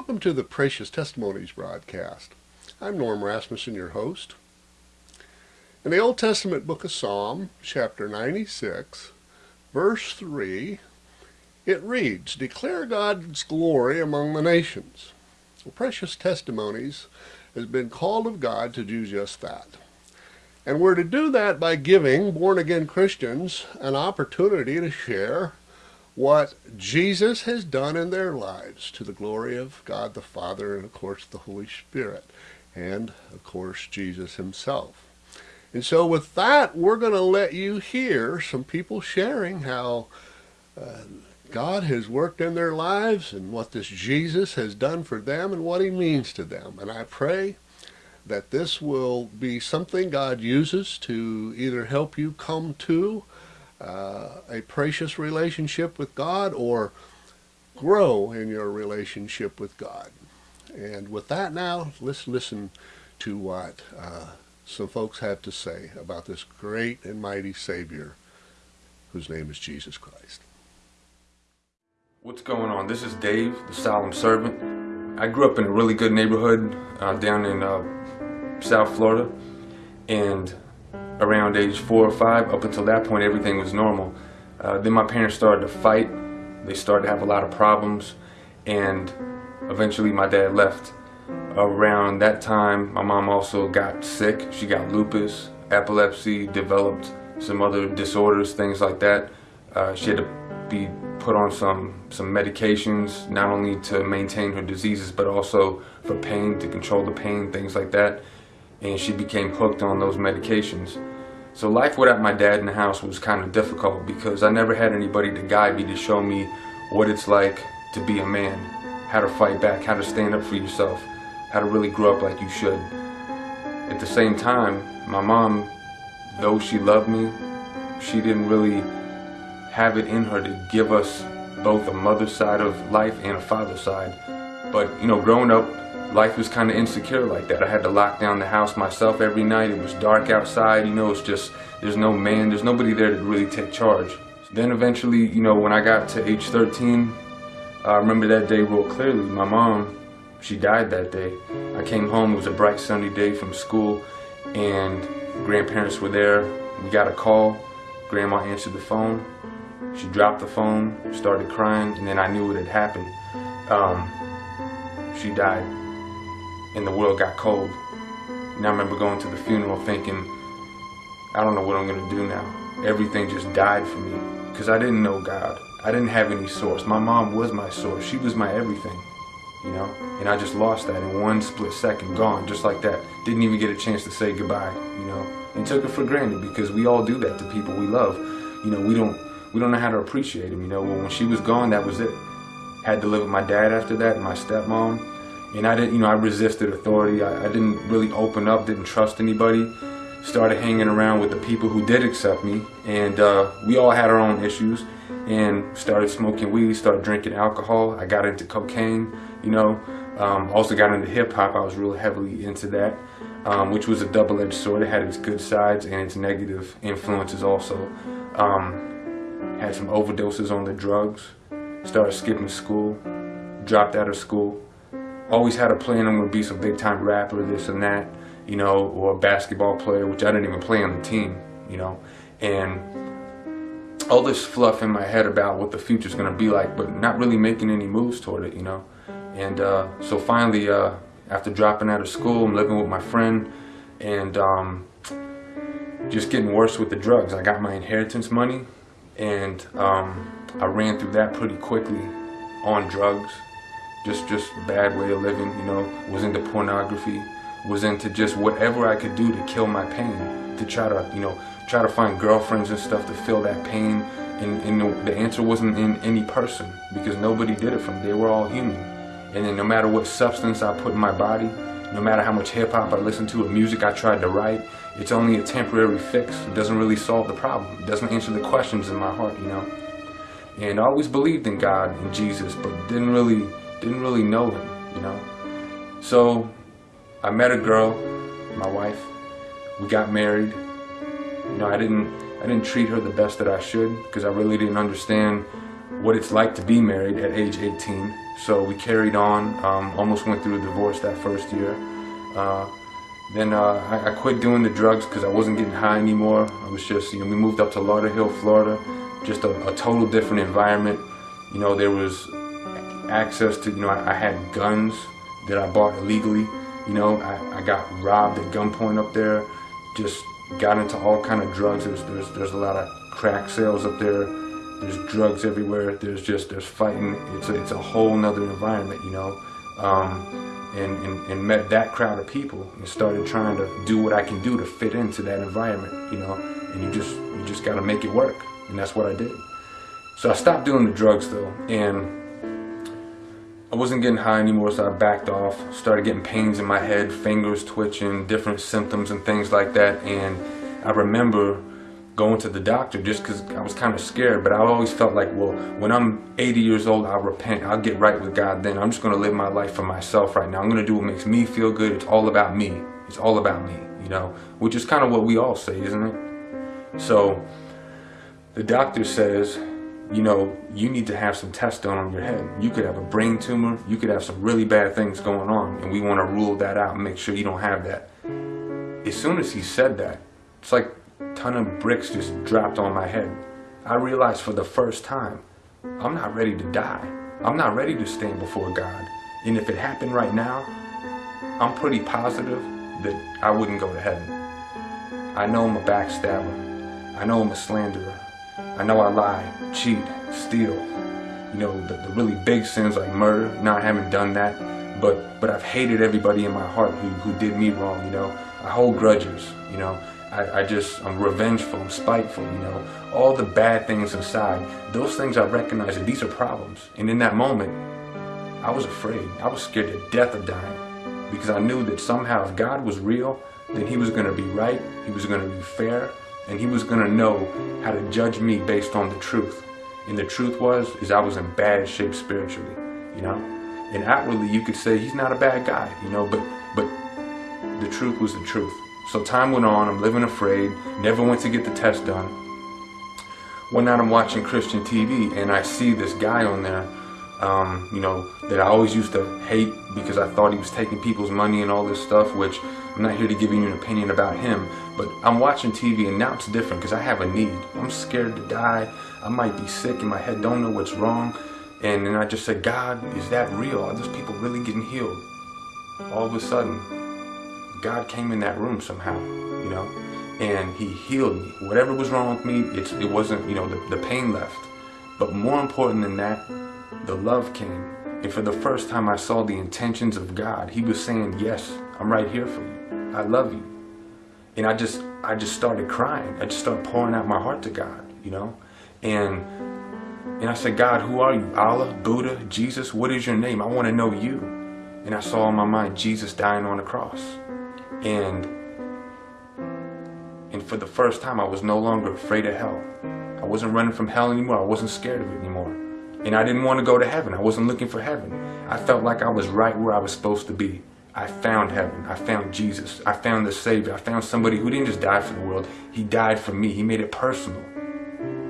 Welcome to the Precious Testimonies broadcast. I'm Norm Rasmussen, your host. In the Old Testament book of Psalm, chapter 96, verse 3, it reads, Declare God's glory among the nations. Well, Precious Testimonies has been called of God to do just that. And we're to do that by giving born-again Christians an opportunity to share what Jesus has done in their lives to the glory of God the Father and of course the Holy Spirit and of course Jesus himself. And so with that we're going to let you hear some people sharing how uh, God has worked in their lives and what this Jesus has done for them and what he means to them. And I pray that this will be something God uses to either help you come to uh, a precious relationship with God or grow in your relationship with God. And with that now, let's listen to what uh, some folks have to say about this great and mighty Savior whose name is Jesus Christ. What's going on? This is Dave, the Solemn Servant. I grew up in a really good neighborhood uh, down in uh, South Florida and around age four or five, up until that point, everything was normal. Uh, then my parents started to fight. They started to have a lot of problems, and eventually my dad left. Around that time, my mom also got sick. She got lupus, epilepsy, developed some other disorders, things like that. Uh, she had to be put on some, some medications, not only to maintain her diseases, but also for pain, to control the pain, things like that. And she became hooked on those medications. So life without my dad in the house was kind of difficult because I never had anybody to guide me to show me what it's like to be a man, how to fight back, how to stand up for yourself, how to really grow up like you should. At the same time, my mom, though she loved me, she didn't really have it in her to give us both a mother's side of life and a father's side. But, you know, growing up, life was kind of insecure like that. I had to lock down the house myself every night. It was dark outside, you know, it's just, there's no man, there's nobody there to really take charge. Then eventually, you know, when I got to age 13, I remember that day real clearly. My mom, she died that day. I came home, it was a bright sunny day from school, and grandparents were there. We got a call, grandma answered the phone. She dropped the phone, started crying, and then I knew what had happened. Um, she died and the world got cold. And I remember going to the funeral thinking, I don't know what I'm going to do now. Everything just died for me because I didn't know God. I didn't have any source. My mom was my source. She was my everything, you know? And I just lost that in one split second, gone, just like that. Didn't even get a chance to say goodbye, you know? And took it for granted because we all do that to people we love. You know, we don't we don't know how to appreciate them, you know? When she was gone, that was it. Had to live with my dad after that my stepmom and I didn't, you know, I resisted authority. I, I, didn't really open up, didn't trust anybody. Started hanging around with the people who did accept me, and uh, we all had our own issues. And started smoking weed, started drinking alcohol. I got into cocaine, you know. Um, also got into hip hop. I was really heavily into that, um, which was a double-edged sword. It had its good sides and its negative influences also. Um, had some overdoses on the drugs. Started skipping school. Dropped out of school always had a plan I'm going to be some big time rapper, this and that, you know, or a basketball player, which I didn't even play on the team, you know, and all this fluff in my head about what the future's going to be like, but not really making any moves toward it, you know. And uh, so finally, uh, after dropping out of school, I'm living with my friend and um, just getting worse with the drugs. I got my inheritance money and um, I ran through that pretty quickly on drugs just just bad way of living you know was into pornography was into just whatever I could do to kill my pain to try to you know try to find girlfriends and stuff to fill that pain. And, and the, the answer wasn't in any person because nobody did it me. They were all human. And then no matter what substance I put in my body no matter how much hip-hop I listened to or music I tried to write it's only a temporary fix. It doesn't really solve the problem. It doesn't answer the questions in my heart you know. And I always believed in God and Jesus but didn't really didn't really know him, you know. So I met a girl, my wife. We got married. You know, I didn't I didn't treat her the best that I should because I really didn't understand what it's like to be married at age 18. So we carried on, um, almost went through a divorce that first year. Uh, then uh, I, I, quit doing the drugs because I wasn't getting high anymore. I was just, you know, we moved up to Lauderhill, Florida, just a, a total different environment. You know, there was access to, you know, I, I had guns that I bought illegally. You know, I, I got robbed at gunpoint up there. Just got into all kind of drugs. There's, there's, there's a lot of crack sales up there. There's drugs everywhere. There's just, there's fighting. It's a, it's a whole nother environment, you know. Um, and, and, and met that crowd of people and started trying to do what I can do to fit into that environment, you know. And you just, you just got to make it work. And that's what I did. So I stopped doing the drugs though. And I wasn't getting high anymore, so I backed off. Started getting pains in my head, fingers twitching, different symptoms and things like that. And I remember going to the doctor just because I was kind of scared. But I always felt like, well, when I'm 80 years old, I'll repent. I'll get right with God then. I'm just going to live my life for myself right now. I'm going to do what makes me feel good. It's all about me. It's all about me, you know, which is kind of what we all say, isn't it? So the doctor says, you know, you need to have some tests done on your head. You could have a brain tumor, you could have some really bad things going on, and we want to rule that out and make sure you don't have that. As soon as he said that, it's like a ton of bricks just dropped on my head. I realized for the first time, I'm not ready to die. I'm not ready to stand before God. And if it happened right now, I'm pretty positive that I wouldn't go to heaven. I know I'm a backstabber. I know I'm a slanderer. I know I lie, cheat, steal, you know, the, the really big sins like murder. Now I haven't done that, but but I've hated everybody in my heart who, who did me wrong, you know. I hold grudges, you know. I, I just, I'm revengeful, I'm spiteful, you know. All the bad things inside, those things I recognize that these are problems. And in that moment, I was afraid. I was scared to death of dying because I knew that somehow if God was real, then he was going to be right, he was going to be fair, and he was going to know how to judge me based on the truth. And the truth was, is I was in bad shape spiritually, you know? And outwardly you could say he's not a bad guy, you know, but, but the truth was the truth. So time went on, I'm living afraid, never went to get the test done. One night I'm watching Christian TV and I see this guy on there, um, you know, that I always used to hate because I thought he was taking people's money and all this stuff, which I'm not here to give you an opinion about him, but I'm watching TV and now it's different because I have a need. I'm scared to die. I might be sick in my head, don't know what's wrong. And then I just said, God, is that real? Are those people really getting healed? All of a sudden, God came in that room somehow, you know, and he healed me. Whatever was wrong with me, it wasn't, you know, the, the pain left. But more important than that, the love came. And for the first time I saw the intentions of God. He was saying, yes, I'm right here for you. I love you. And I just, I just started crying. I just started pouring out my heart to God, you know? And, and I said, God, who are you? Allah, Buddha, Jesus, what is your name? I want to know you. And I saw in my mind Jesus dying on the cross. And, and for the first time, I was no longer afraid of hell. I wasn't running from hell anymore. I wasn't scared of it anymore. And I didn't want to go to heaven. I wasn't looking for heaven. I felt like I was right where I was supposed to be. I found heaven. I found Jesus. I found the Savior. I found somebody who didn't just die for the world. He died for me. He made it personal.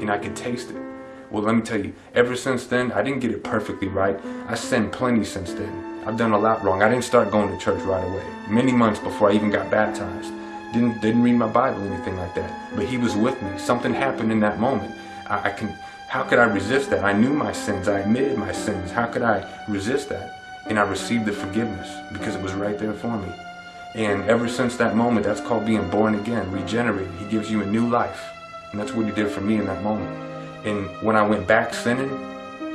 And I could taste it. Well, let me tell you, ever since then, I didn't get it perfectly right. I sinned plenty since then. I've done a lot wrong. I didn't start going to church right away. Many months before I even got baptized. Didn't, didn't read my Bible, or anything like that. But he was with me. Something happened in that moment. I, I can how could I resist that? I knew my sins. I admitted my sins. How could I resist that? And I received the forgiveness because it was right there for me. And ever since that moment, that's called being born again, regenerated. He gives you a new life. And that's what he did for me in that moment. And when I went back sinning,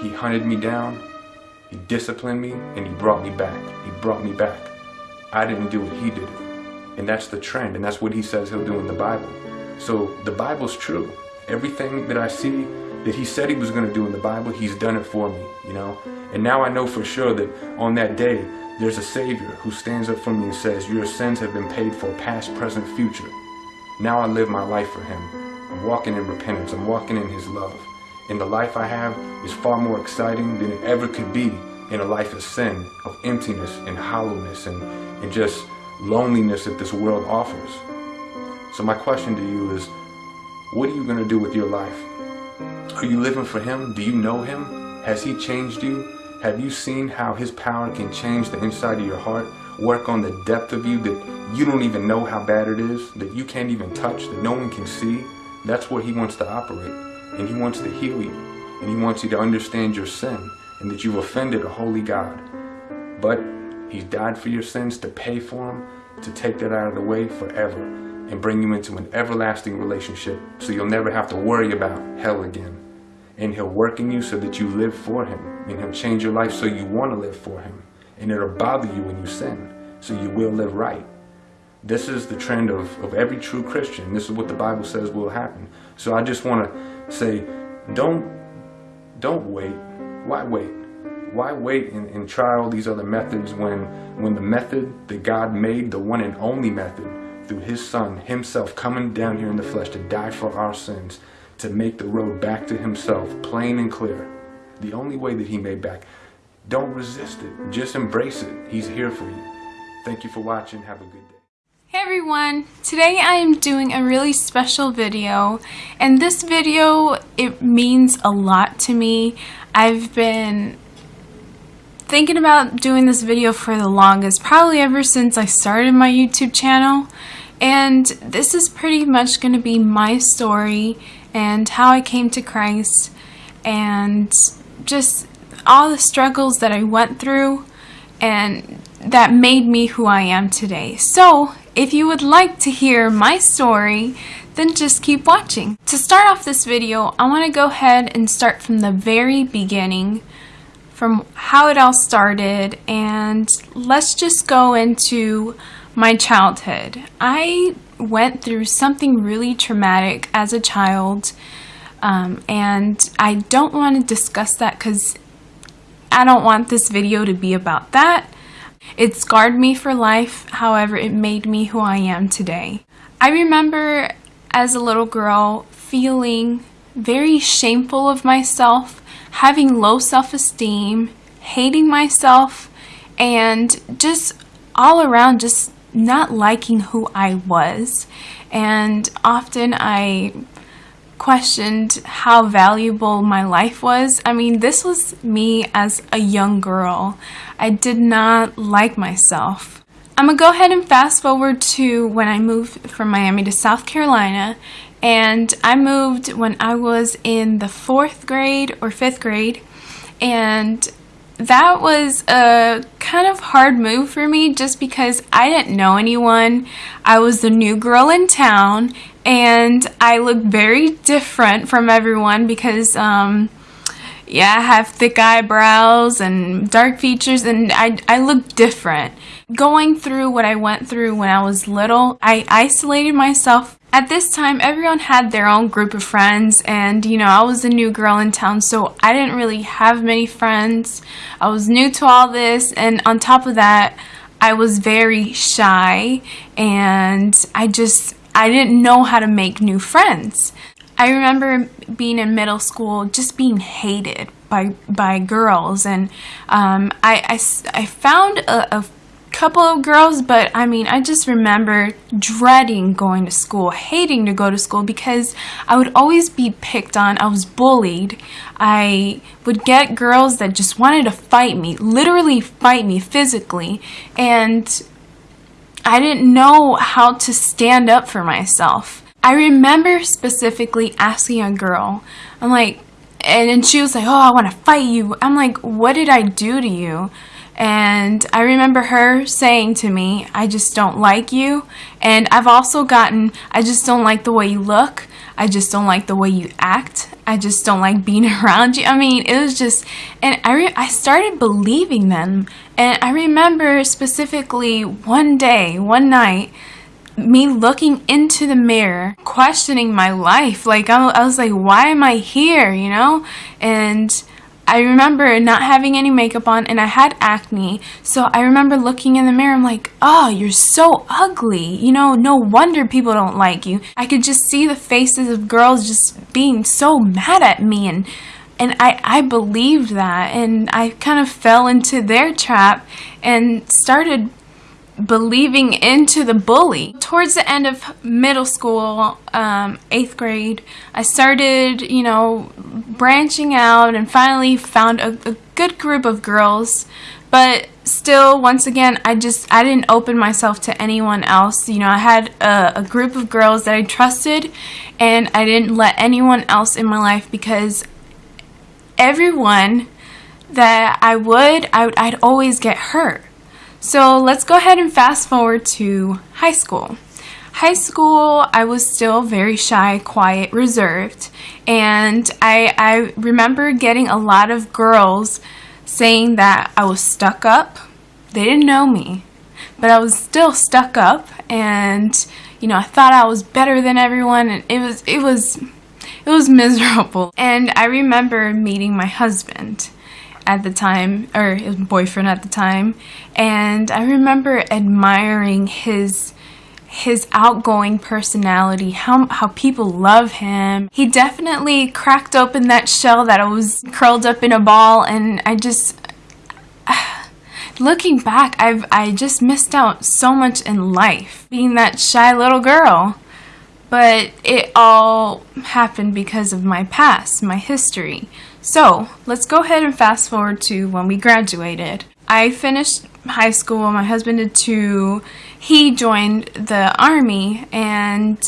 he hunted me down, he disciplined me, and he brought me back. He brought me back. I didn't do it, he did it. And that's the trend, and that's what he says he'll do in the Bible. So the Bible's true. Everything that I see that he said he was going to do in the Bible, he's done it for me, you know. And now I know for sure that on that day, there's a Savior who stands up for me and says, your sins have been paid for past, present, future. Now I live my life for him. I'm walking in repentance. I'm walking in his love. And the life I have is far more exciting than it ever could be in a life of sin, of emptiness and hollowness and, and just loneliness that this world offers. So my question to you is, what are you going to do with your life? Are you living for Him? Do you know Him? Has He changed you? Have you seen how His power can change the inside of your heart? Work on the depth of you that you don't even know how bad it is, that you can't even touch, that no one can see? That's where He wants to operate. And He wants to heal you. And He wants you to understand your sin and that you've offended a holy God. But He's died for your sins to pay for them, to take that out of the way forever and bring you into an everlasting relationship so you'll never have to worry about hell again. And He'll work in you so that you live for Him. And He'll change your life so you want to live for Him. And it'll bother you when you sin, so you will live right. This is the trend of, of every true Christian. This is what the Bible says will happen. So I just want to say, don't, don't wait. Why wait? Why wait and, and try all these other methods when, when the method that God made, the one and only method, through his son himself coming down here in the flesh to die for our sins, to make the road back to himself plain and clear. The only way that he made back. Don't resist it. Just embrace it. He's here for you. Thank you for watching. Have a good day. Hey everyone! Today I am doing a really special video and this video it means a lot to me. I've been thinking about doing this video for the longest, probably ever since I started my YouTube channel. And this is pretty much going to be my story and how I came to Christ and just all the struggles that I went through and that made me who I am today. So, if you would like to hear my story, then just keep watching. To start off this video, I want to go ahead and start from the very beginning from how it all started and let's just go into my childhood. I went through something really traumatic as a child um, and I don't want to discuss that because I don't want this video to be about that. It scarred me for life, however, it made me who I am today. I remember as a little girl feeling very shameful of myself having low self-esteem, hating myself, and just all around just not liking who I was. And often I questioned how valuable my life was. I mean, this was me as a young girl. I did not like myself. I'm gonna go ahead and fast forward to when I moved from Miami to South Carolina and I moved when I was in the fourth grade or fifth grade and that was a kind of hard move for me just because I didn't know anyone. I was the new girl in town and I looked very different from everyone because um, yeah, I have thick eyebrows and dark features and I, I look different. Going through what I went through when I was little, I isolated myself at this time, everyone had their own group of friends, and you know, I was a new girl in town, so I didn't really have many friends. I was new to all this, and on top of that, I was very shy, and I just, I didn't know how to make new friends. I remember being in middle school, just being hated by by girls, and um, I, I, I found a, a couple of girls, but I mean, I just remember dreading going to school, hating to go to school because I would always be picked on. I was bullied. I would get girls that just wanted to fight me, literally fight me physically, and I didn't know how to stand up for myself. I remember specifically asking a girl, I'm like, and she was like, oh, I want to fight you. I'm like, what did I do to you? And I remember her saying to me, I just don't like you. And I've also gotten, I just don't like the way you look. I just don't like the way you act. I just don't like being around you. I mean, it was just, and I, I started believing them. And I remember specifically one day, one night, me looking into the mirror, questioning my life. Like, I, I was like, why am I here, you know? And I remember not having any makeup on and I had acne. So I remember looking in the mirror, I'm like, oh, you're so ugly. You know, no wonder people don't like you. I could just see the faces of girls just being so mad at me and and I, I believed that and I kind of fell into their trap and started believing into the bully. Towards the end of middle school, um, eighth grade, I started, you know, branching out and finally found a, a good group of girls. But still, once again, I just, I didn't open myself to anyone else. You know, I had a, a group of girls that I trusted and I didn't let anyone else in my life because everyone that I would, I would I'd always get hurt. So let's go ahead and fast forward to high school. High school, I was still very shy, quiet, reserved, and I, I remember getting a lot of girls saying that I was stuck up. They didn't know me, but I was still stuck up, and you know I thought I was better than everyone, and it was it was it was miserable. And I remember meeting my husband at the time, or his boyfriend at the time, and I remember admiring his his outgoing personality, how, how people love him. He definitely cracked open that shell that I was curled up in a ball and I just, looking back, I've I just missed out so much in life being that shy little girl. But it all happened because of my past, my history. So let's go ahead and fast forward to when we graduated. I finished high school, my husband did too. He joined the army and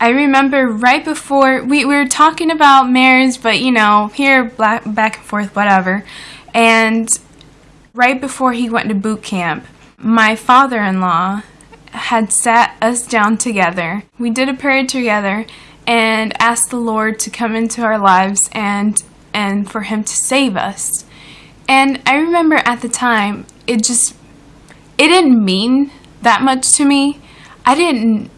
I remember right before we, we were talking about marriage, but you know, here black, back and forth, whatever. And right before he went to boot camp, my father-in-law had sat us down together. We did a prayer together and asked the Lord to come into our lives and and for him to save us. And I remember at the time, it just, it didn't mean that much to me. I didn't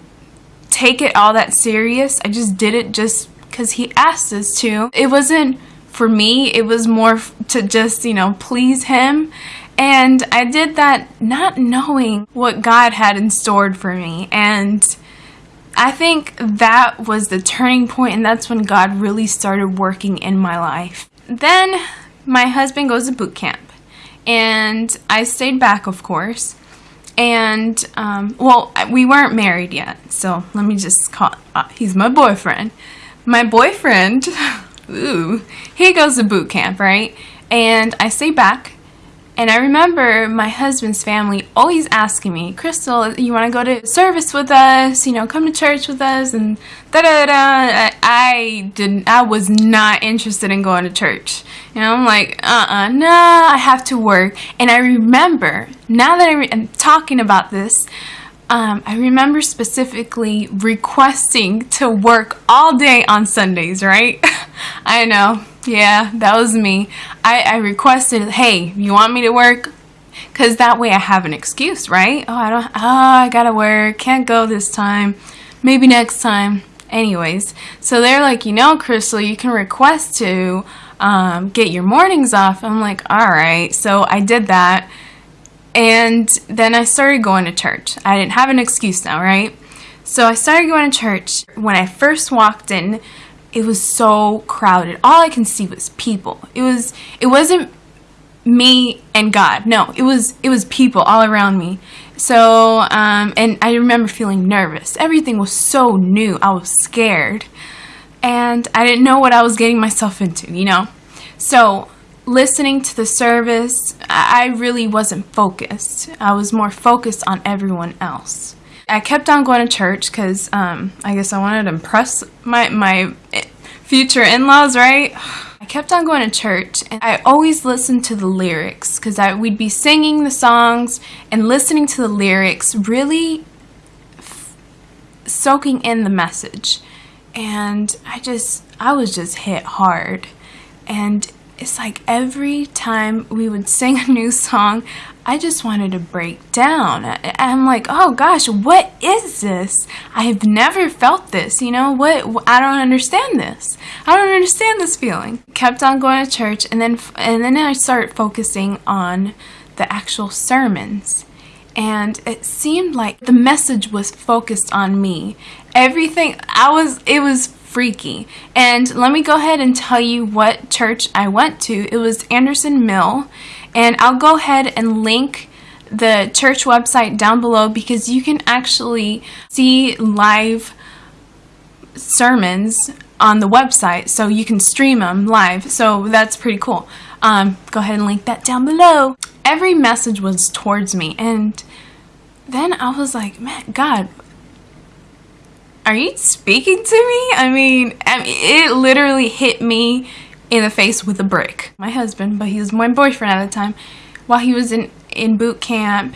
take it all that serious. I just did it just because he asked us to. It wasn't for me, it was more to just, you know, please him. And I did that not knowing what God had in store for me. And I think that was the turning point and that's when God really started working in my life. Then my husband goes to boot camp and I stayed back of course. And um, well we weren't married yet so let me just call uh, he's my boyfriend. My boyfriend ooh he goes to boot camp right? And I stay back and I remember my husband's family always asking me, Crystal, you want to go to service with us? You know, come to church with us and da da da. I didn't. I was not interested in going to church. You know, I'm like, uh uh, nah. I have to work. And I remember now that I'm talking about this. Um, I remember specifically requesting to work all day on Sundays, right? I know yeah, that was me. I, I requested, hey, you want me to work? Because that way I have an excuse, right? Oh, I don't, oh, I gotta work, can't go this time, maybe next time. Anyways, so they're like, you know, Crystal, you can request to um, get your mornings off. I'm like, all right. So I did that. And then I started going to church. I didn't have an excuse now, right? So I started going to church. When I first walked in, it was so crowded. All I can see was people. It was it wasn't me and God. No, it was it was people all around me. So um, and I remember feeling nervous. Everything was so new. I was scared, and I didn't know what I was getting myself into. You know, so listening to the service, I really wasn't focused. I was more focused on everyone else. I kept on going to church because um, I guess I wanted to impress my, my future in-laws, right? I kept on going to church and I always listened to the lyrics because we'd be singing the songs and listening to the lyrics, really soaking in the message. And I just, I was just hit hard. And it's like every time we would sing a new song, I just wanted to break down. I'm like, oh gosh, what is this? I have never felt this, you know, what, I don't understand this. I don't understand this feeling. Kept on going to church and then, and then I started focusing on the actual sermons. And it seemed like the message was focused on me. Everything, I was, it was freaky. And let me go ahead and tell you what church I went to. It was Anderson Mill. And I'll go ahead and link the church website down below because you can actually see live sermons on the website so you can stream them live. So that's pretty cool. Um, go ahead and link that down below. Every message was towards me. And then I was like man God are you speaking to me I mean, I mean it literally hit me in the face with a brick my husband but he was my boyfriend at the time while he was in in boot camp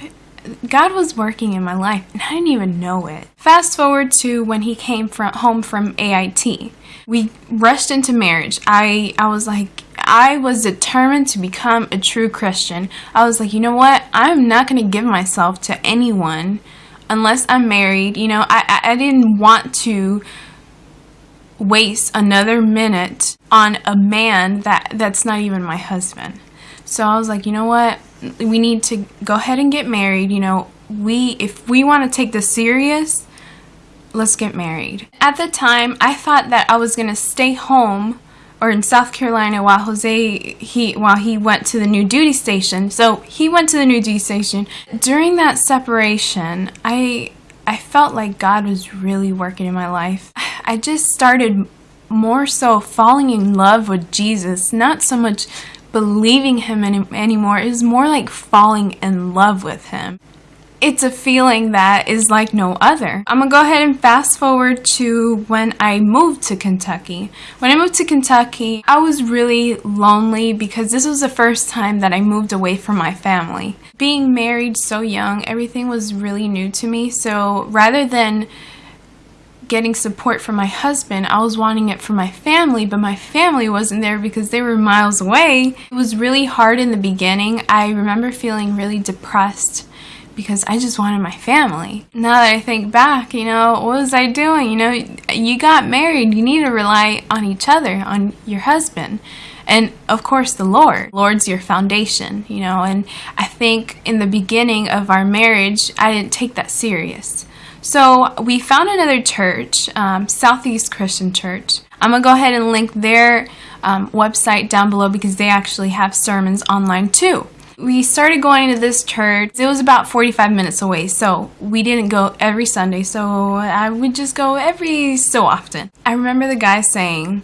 God was working in my life and I didn't even know it. Fast forward to when he came from home from AIT. We rushed into marriage. I I was like I was determined to become a true Christian. I was like, you know what? I'm not going to give myself to anyone unless I'm married. You know, I, I, didn't want to waste another minute on a man that that's not even my husband. So I was like, you know what? we need to go ahead and get married. You know, we if we want to take this serious, let's get married. At the time, I thought that I was going to stay home or in South Carolina while Jose he while he went to the new duty station. So, he went to the new duty station. During that separation, I I felt like God was really working in my life. I just started more so falling in love with Jesus, not so much believing him any anymore. is more like falling in love with him. It's a feeling that is like no other. I'm gonna go ahead and fast forward to when I moved to Kentucky. When I moved to Kentucky, I was really lonely because this was the first time that I moved away from my family. Being married so young, everything was really new to me. So rather than getting support from my husband. I was wanting it for my family, but my family wasn't there because they were miles away. It was really hard in the beginning. I remember feeling really depressed because I just wanted my family. Now that I think back, you know, what was I doing? You know, you got married, you need to rely on each other, on your husband. And of course, the Lord. Lord's your foundation, you know. And I think in the beginning of our marriage, I didn't take that serious. So we found another church, um, Southeast Christian Church. I'm going to go ahead and link their um, website down below because they actually have sermons online too. We started going to this church. It was about 45 minutes away, so we didn't go every Sunday, so I would just go every so often. I remember the guy saying,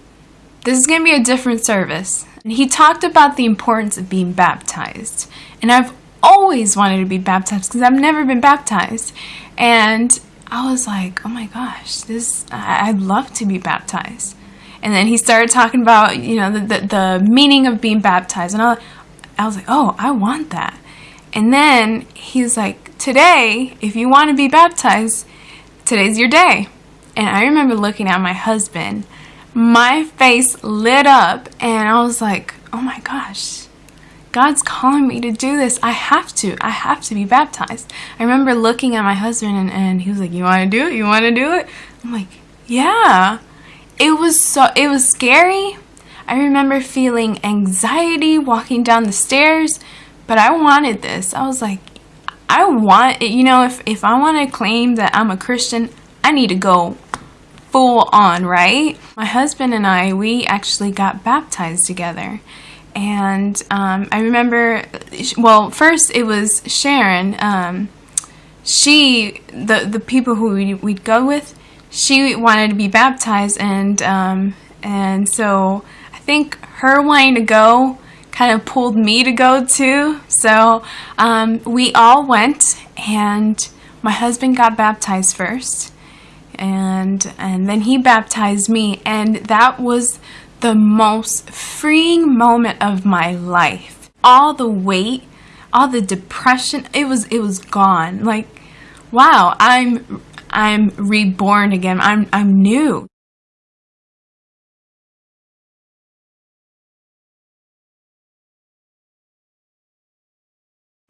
This is going to be a different service. And he talked about the importance of being baptized. And I've always wanted to be baptized because I've never been baptized. And I was like, oh my gosh, this, I, would love to be baptized. And then he started talking about, you know, the, the, the meaning of being baptized. And I, I was like, oh, I want that. And then he's like, today, if you want to be baptized, today's your day. And I remember looking at my husband, my face lit up, and I was like, oh my gosh, God's calling me to do this. I have to. I have to be baptized. I remember looking at my husband and, and he was like, You want to do it? You want to do it? I'm like, Yeah. It was so, it was scary. I remember feeling anxiety walking down the stairs, but I wanted this. I was like, I want it. You know, if, if I want to claim that I'm a Christian, I need to go full on, right? My husband and I, we actually got baptized together and um, I remember, well, first it was Sharon. Um, she, the the people who we'd, we'd, go with, she wanted to be baptized, and um, and so think her wanting to go kind of pulled me to go too. So um, we all went, and my husband got baptized first, and and then he baptized me, and that was the most freeing moment of my life. All the weight, all the depression, it was it was gone. Like, wow, I'm I'm reborn again. I'm I'm new.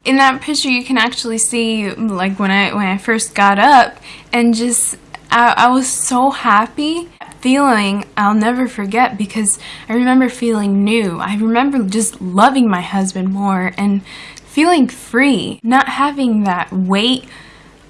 In that picture you can actually see like when I when I first got up and just I, I was so happy feeling I'll never forget because I remember feeling new. I remember just loving my husband more and feeling free, not having that weight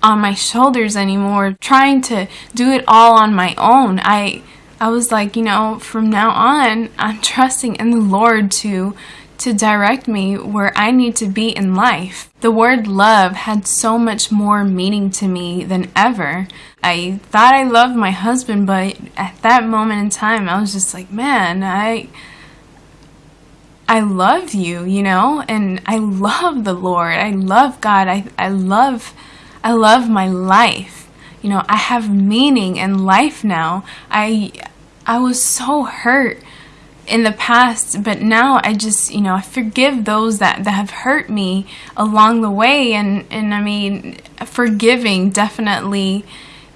on my shoulders anymore, trying to do it all on my own. I I was like, you know, from now on, I'm trusting in the Lord to to direct me where I need to be in life. The word love had so much more meaning to me than ever. I thought I loved my husband, but at that moment in time, I was just like, man, I. I love you, you know, and I love the Lord. I love God. I, I love I love my life. You know, I have meaning in life now. I I was so hurt in the past, but now I just, you know, I forgive those that, that have hurt me along the way. And, and I mean, forgiving definitely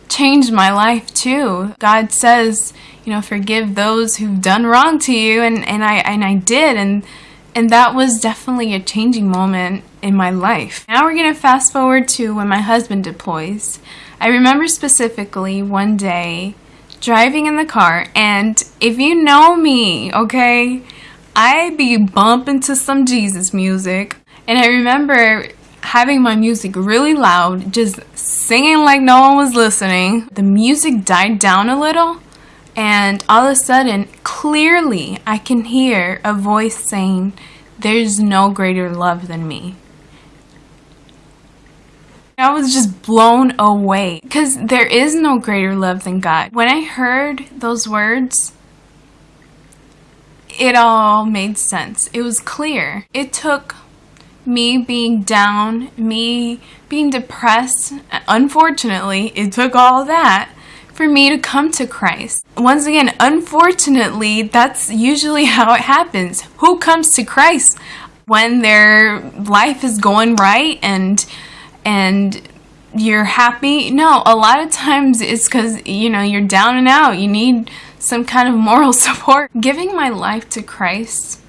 changed my life too. God says, you know, forgive those who've done wrong to you. And, and I, and I did. And, and that was definitely a changing moment in my life. Now we're going to fast forward to when my husband deploys. I remember specifically one day driving in the car, and if you know me, okay, I be bumping to some Jesus music. And I remember having my music really loud, just singing like no one was listening. The music died down a little, and all of a sudden, clearly, I can hear a voice saying, There's no greater love than me. I was just blown away because there is no greater love than God. When I heard those words, it all made sense. It was clear. It took me being down, me being depressed. Unfortunately, it took all that for me to come to Christ. Once again, unfortunately, that's usually how it happens. Who comes to Christ when their life is going right and and you're happy. No, a lot of times it's because, you know, you're down and out. You need some kind of moral support. Giving my life to Christ,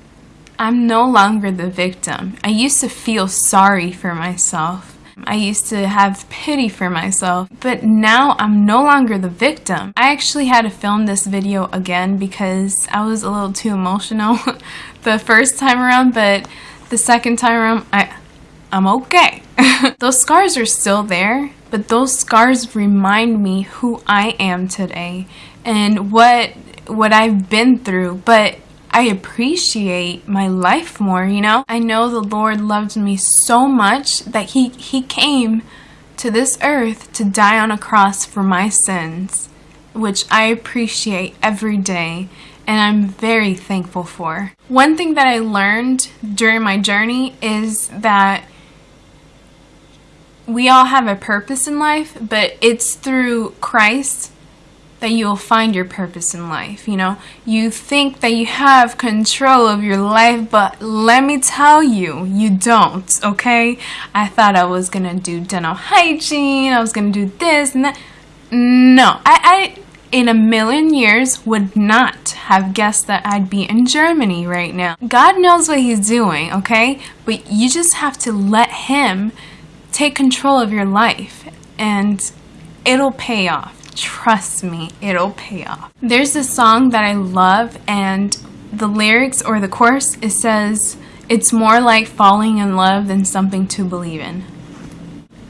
I'm no longer the victim. I used to feel sorry for myself. I used to have pity for myself, but now I'm no longer the victim. I actually had to film this video again because I was a little too emotional the first time around, but the second time around, I, I'm okay. those scars are still there, but those scars remind me who I am today and what what I've been through. But I appreciate my life more, you know? I know the Lord loved me so much that he he came to this earth to die on a cross for my sins, which I appreciate every day and I'm very thankful for. One thing that I learned during my journey is that we all have a purpose in life, but it's through Christ that you'll find your purpose in life. You know, you think that you have control of your life, but let me tell you, you don't, okay? I thought I was gonna do dental hygiene, I was gonna do this and that. No, I, I in a million years would not have guessed that I'd be in Germany right now. God knows what He's doing, okay? But you just have to let Him take control of your life and it'll pay off. Trust me, it'll pay off. There's this song that I love and the lyrics or the chorus, it says, it's more like falling in love than something to believe in.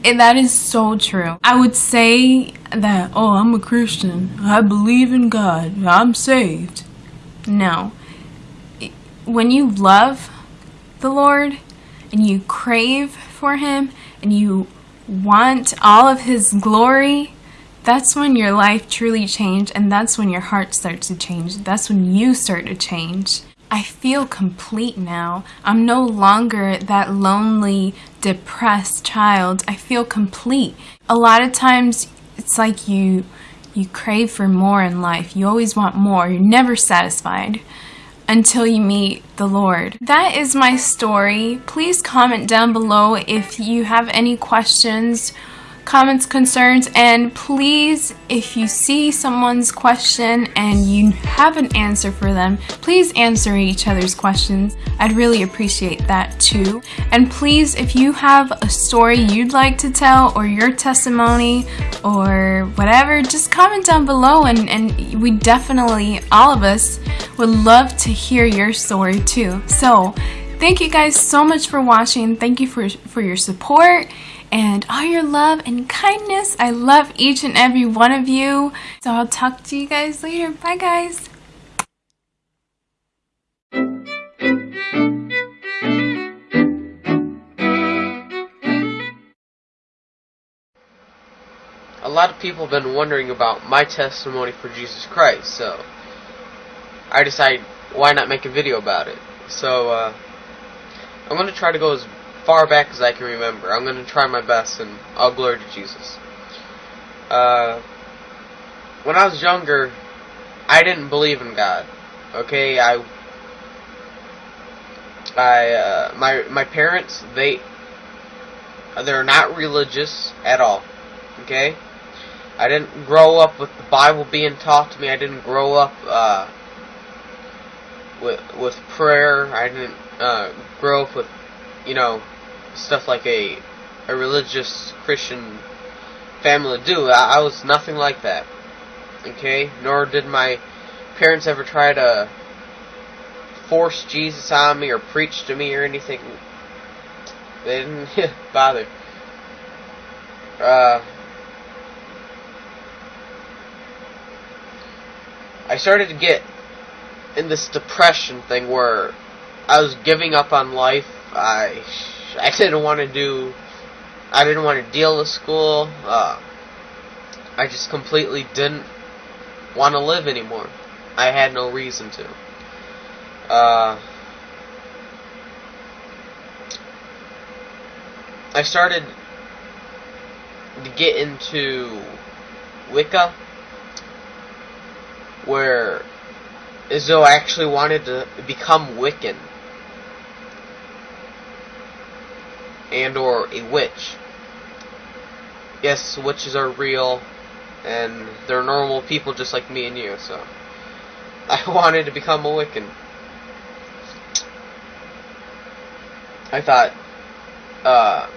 And that is so true. I would say that, oh, I'm a Christian. I believe in God. I'm saved. No. When you love the Lord and you crave for Him and you want all of His glory, that's when your life truly changed and that's when your heart starts to change. That's when you start to change. I feel complete now. I'm no longer that lonely, depressed child. I feel complete. A lot of times it's like you you crave for more in life. You always want more. You're never satisfied until you meet the Lord. That is my story. Please comment down below if you have any questions comments, concerns, and please, if you see someone's question and you have an answer for them, please answer each other's questions. I'd really appreciate that too. And please, if you have a story you'd like to tell or your testimony or whatever, just comment down below and, and we definitely, all of us, would love to hear your story too. So, thank you guys so much for watching. Thank you for, for your support and all your love and kindness. I love each and every one of you. So I'll talk to you guys later. Bye, guys. A lot of people have been wondering about my testimony for Jesus Christ, so I decided why not make a video about it. So, uh, I'm going to try to go as far back as I can remember. I'm going to try my best, and all glory to Jesus. Uh, when I was younger, I didn't believe in God. Okay, I, I, uh, my my parents they they're not religious at all. Okay, I didn't grow up with the Bible being taught to me. I didn't grow up uh, with with prayer. I didn't uh, grow up with you know stuff like a a religious Christian family do. I, I was nothing like that. Okay, nor did my parents ever try to force Jesus on me or preach to me or anything. They didn't bother. Uh, I started to get in this depression thing where I was giving up on life. I I didn't want to do. I didn't want to deal with school. Uh, I just completely didn't want to live anymore. I had no reason to. Uh, I started to get into Wicca, where as though I actually wanted to become Wiccan and or a witch. Yes, witches are real and they're normal people just like me and you, so I wanted to become a Wiccan. I thought, uh,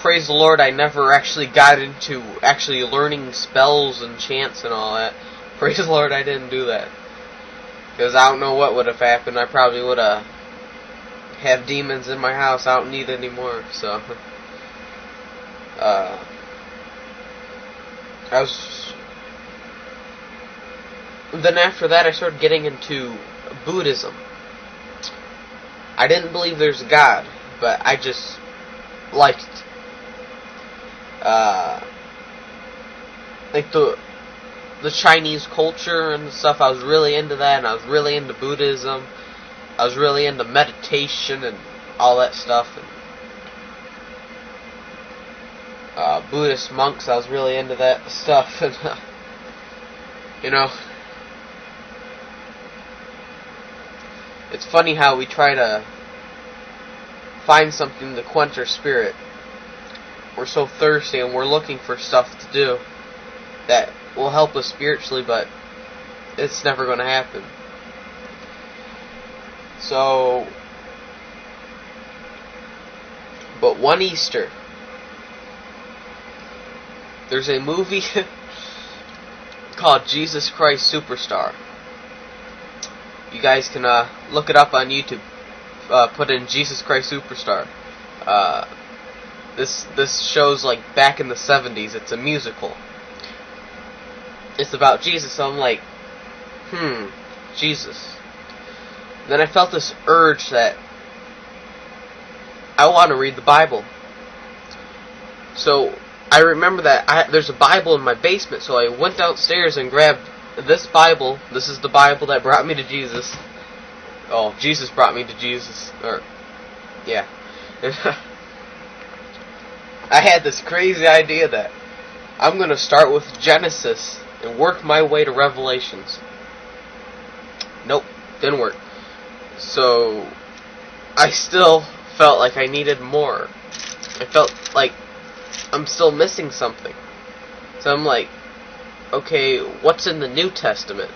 praise the Lord, I never actually got into actually learning spells and chants and all that. Praise the Lord, I didn't do that. Because I don't know what would have happened. I probably would have had demons in my house. I don't need any more, so. Uh, I was. Then after that, I started getting into Buddhism. I didn't believe there's a God, but I just liked uh, like the the Chinese culture and stuff. I was really into that, and I was really into Buddhism. I was really into meditation and all that stuff. And, uh, Buddhist monks, I was really into that stuff. And, uh, you know, it's funny how we try to find something to quench our spirit. We're so thirsty and we're looking for stuff to do that will help us spiritually, but it's never going to happen. So, but one Easter, there's a movie called Jesus Christ Superstar. You guys can uh, look it up on YouTube. Uh, put in Jesus Christ Superstar. Uh, this this shows like back in the 70s. It's a musical it's about Jesus, so I'm like, hmm, Jesus. Then I felt this urge that I want to read the Bible. So I remember that I, there's a Bible in my basement, so I went downstairs and grabbed this Bible. This is the Bible that brought me to Jesus. Oh, Jesus brought me to Jesus. Or, yeah. I had this crazy idea that I'm going to start with Genesis and work my way to Revelations. Nope, didn't work. So, I still felt like I needed more. I felt like I'm still missing something. So I'm like, okay, what's in the New Testament?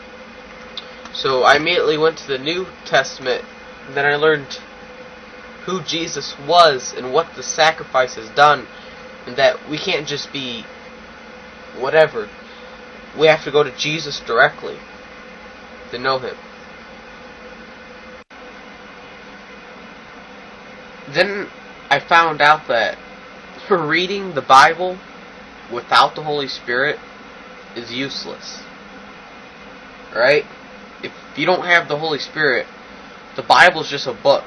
So I immediately went to the New Testament, and then I learned who Jesus was and what the sacrifice has done, and that we can't just be whatever we have to go to Jesus directly to know Him. Then I found out that reading the Bible without the Holy Spirit is useless. Right? If you don't have the Holy Spirit, the Bible is just a book.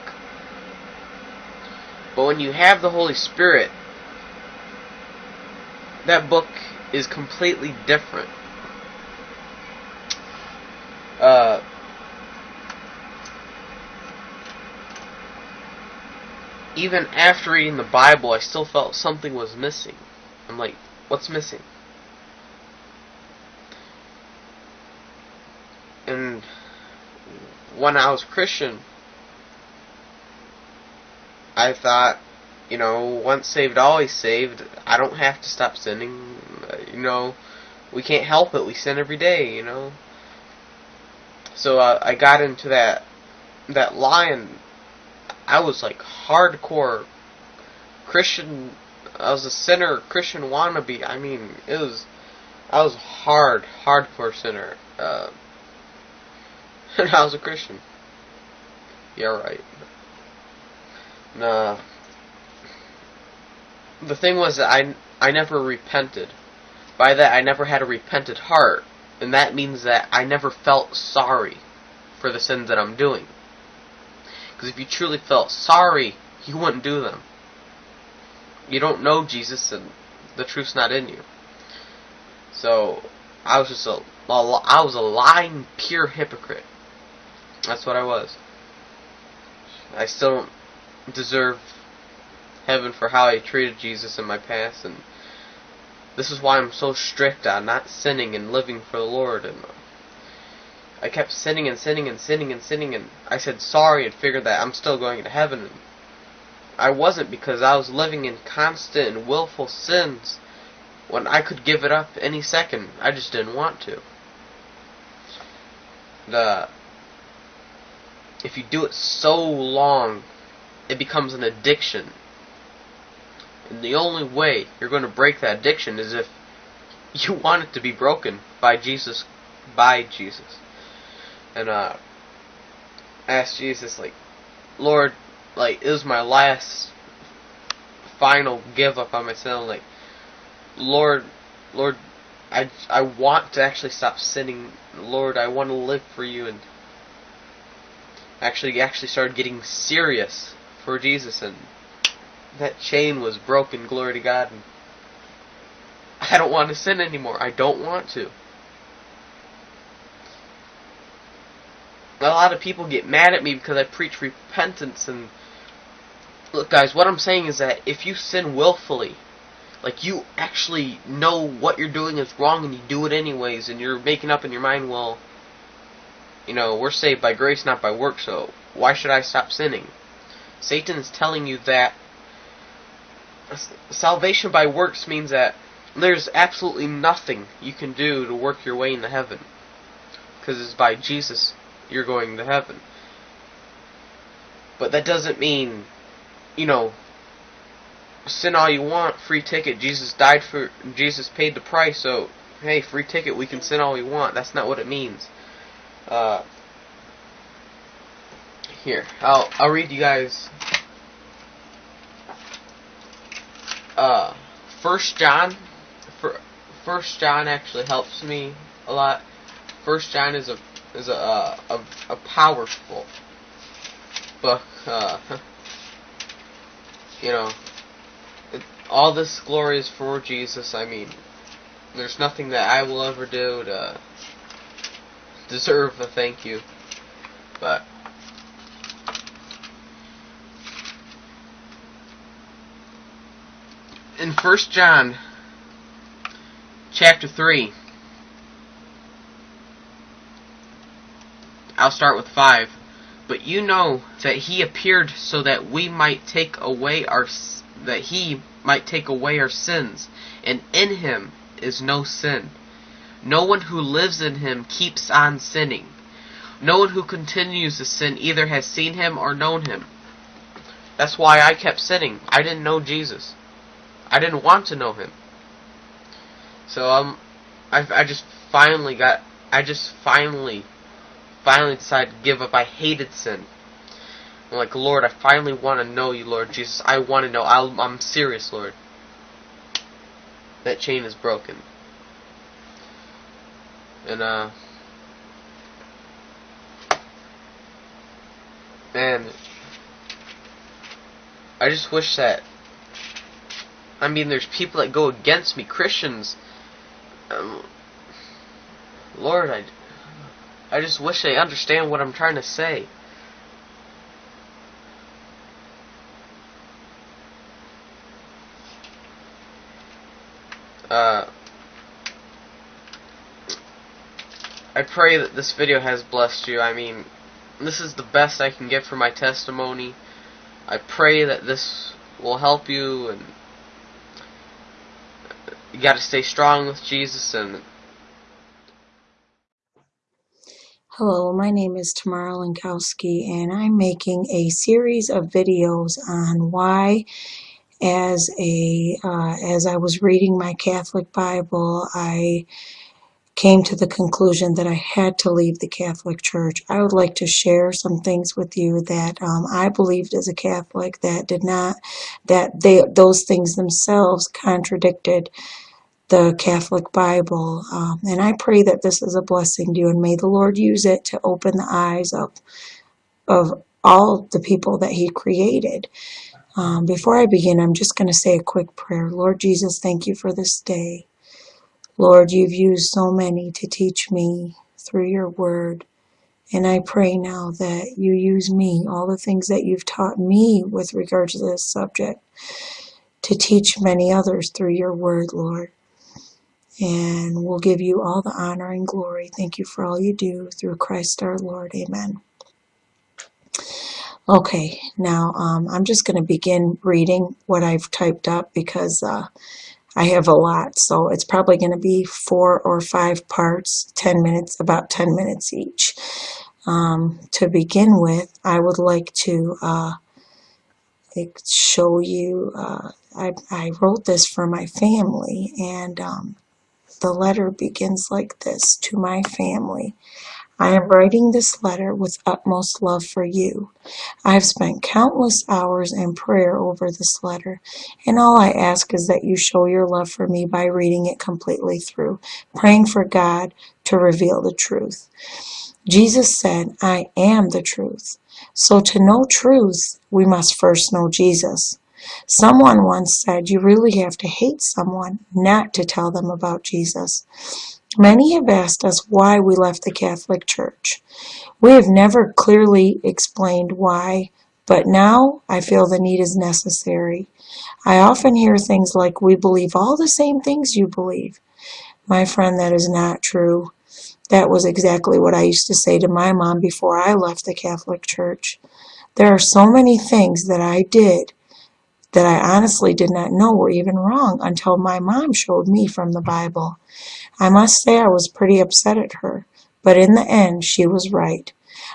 But when you have the Holy Spirit, that book is completely different. Uh, even after reading the Bible, I still felt something was missing. I'm like, what's missing? And when I was Christian, I thought, you know, once saved, always saved. I don't have to stop sinning. You know, we can't help it. We sin every day. You know. So uh, I got into that that lie, and I was like hardcore Christian. I was a sinner, Christian wannabe. I mean, it was. I was hard, hardcore sinner. Uh, and I was a Christian. Yeah, right. Nah. The thing was that I, I never repented. By that, I never had a repentant heart. And that means that I never felt sorry for the sins that I'm doing. Because if you truly felt sorry, you wouldn't do them. You don't know Jesus and the truth's not in you. So, I was just a, I was a lying, pure hypocrite. That's what I was. I still don't deserve heaven for how I treated Jesus in my past, and this is why I'm so strict on not sinning and living for the Lord. And I kept sinning and sinning and sinning and sinning, and I said sorry and figured that I'm still going to heaven. I wasn't because I was living in constant and willful sins when I could give it up any second. I just didn't want to. The if you do it so long it becomes an addiction. And the only way you're going to break that addiction is if you want it to be broken by Jesus, by Jesus. And uh, ask Jesus, like, Lord, like, this is my last, final give up on myself. Like, Lord, Lord, I I want to actually stop sinning. Lord, I want to live for you and actually actually started getting serious for Jesus, and that chain was broken, glory to God. And I don't want to sin anymore. I don't want to. A lot of people get mad at me because I preach repentance and look guys, what I'm saying is that if you sin willfully, like you actually know what you're doing is wrong and you do it anyways and you're making up in your mind, well, you know, we're saved by grace not by work, so why should I stop sinning? Satan is telling you that salvation by works means that there's absolutely nothing you can do to work your way into heaven. Because it's by Jesus you're going to heaven. But that doesn't mean, you know, sin all you want, free ticket. Jesus died for, Jesus paid the price, so, hey, free ticket, we can sin all we want. That's not what it means. Uh, here, I'll I'll read you guys. Uh, First John. First John actually helps me a lot. First John is a is a a, a powerful book. Uh, you know, it, all this glory is for Jesus. I mean, there's nothing that I will ever do to deserve a thank you, but in First John chapter 3 I'll start with 5 but you know that he appeared so that we might take away our that he might take away our sins and in him is no sin. No one who lives in him keeps on sinning. No one who continues to sin either has seen him or known him. That's why I kept sinning. I didn't know Jesus. I didn't want to know him. So um, I I just finally got I just finally finally decided to give up. I hated sin. I'm like Lord, I finally want to know you, Lord Jesus. I want to know. i I'm serious, Lord. That chain is broken. And uh. And I just wish that I mean, there's people that go against me, Christians. Um, Lord, I, I just wish they understand what I'm trying to say. Uh, I pray that this video has blessed you. I mean, this is the best I can get for my testimony. I pray that this will help you and you got to stay strong with Jesus and Hello, my name is Tamara Lankowski, and I'm making a series of videos on why, as a uh, as I was reading my Catholic Bible, I came to the conclusion that I had to leave the Catholic Church. I would like to share some things with you that um, I believed as a Catholic that did not that they those things themselves contradicted the Catholic Bible. Um, and I pray that this is a blessing to you, and may the Lord use it to open the eyes of, of all the people that He created. Um, before I begin, I'm just going to say a quick prayer. Lord Jesus, thank you for this day. Lord, you've used so many to teach me through your word. And I pray now that you use me, all the things that you've taught me with regard to this subject, to teach many others through your word, Lord and we'll give you all the honor and glory. Thank you for all you do through Christ our Lord. Amen. Okay, now um, I'm just going to begin reading what I've typed up because uh, I have a lot. So it's probably going to be four or five parts, 10 minutes, about 10 minutes each. Um, to begin with, I would like to uh, show you, uh, I, I, wrote this for my family and um, the letter begins like this To my family. I am writing this letter with utmost love for you. I have spent countless hours in prayer over this letter, and all I ask is that you show your love for me by reading it completely through, praying for God to reveal the truth. Jesus said, I am the truth. So to know truth, we must first know Jesus. Someone once said you really have to hate someone not to tell them about Jesus. Many have asked us why we left the Catholic Church. We have never clearly explained why, but now I feel the need is necessary. I often hear things like, we believe all the same things you believe. My friend, that is not true. That was exactly what I used to say to my mom before I left the Catholic Church. There are so many things that I did that I honestly did not know were even wrong until my mom showed me from the Bible. I must say I was pretty upset at her, but in the end she was right.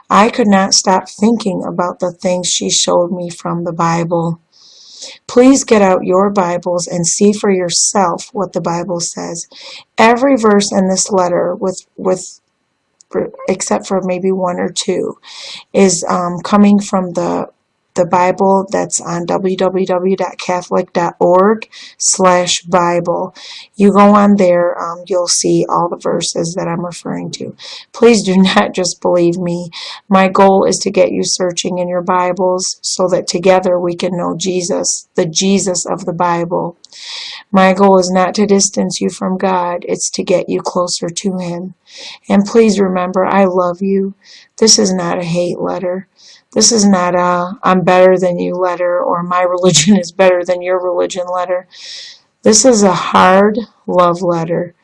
I could not stop thinking about the things she showed me from the Bible. Please get out your Bibles and see for yourself what the Bible says. Every verse in this letter, with with except for maybe one or two, is um, coming from the the Bible that's on www.catholic.org slash Bible. You go on there, um, you'll see all the verses that I'm referring to. Please do not just believe me. My goal is to get you searching in your Bibles so that together we can know Jesus, the Jesus of the Bible. My goal is not to distance you from God, it's to get you closer to Him. And please remember, I love you. This is not a hate letter. This is not a I'm better than you letter or my religion is better than your religion letter. This is a hard love letter.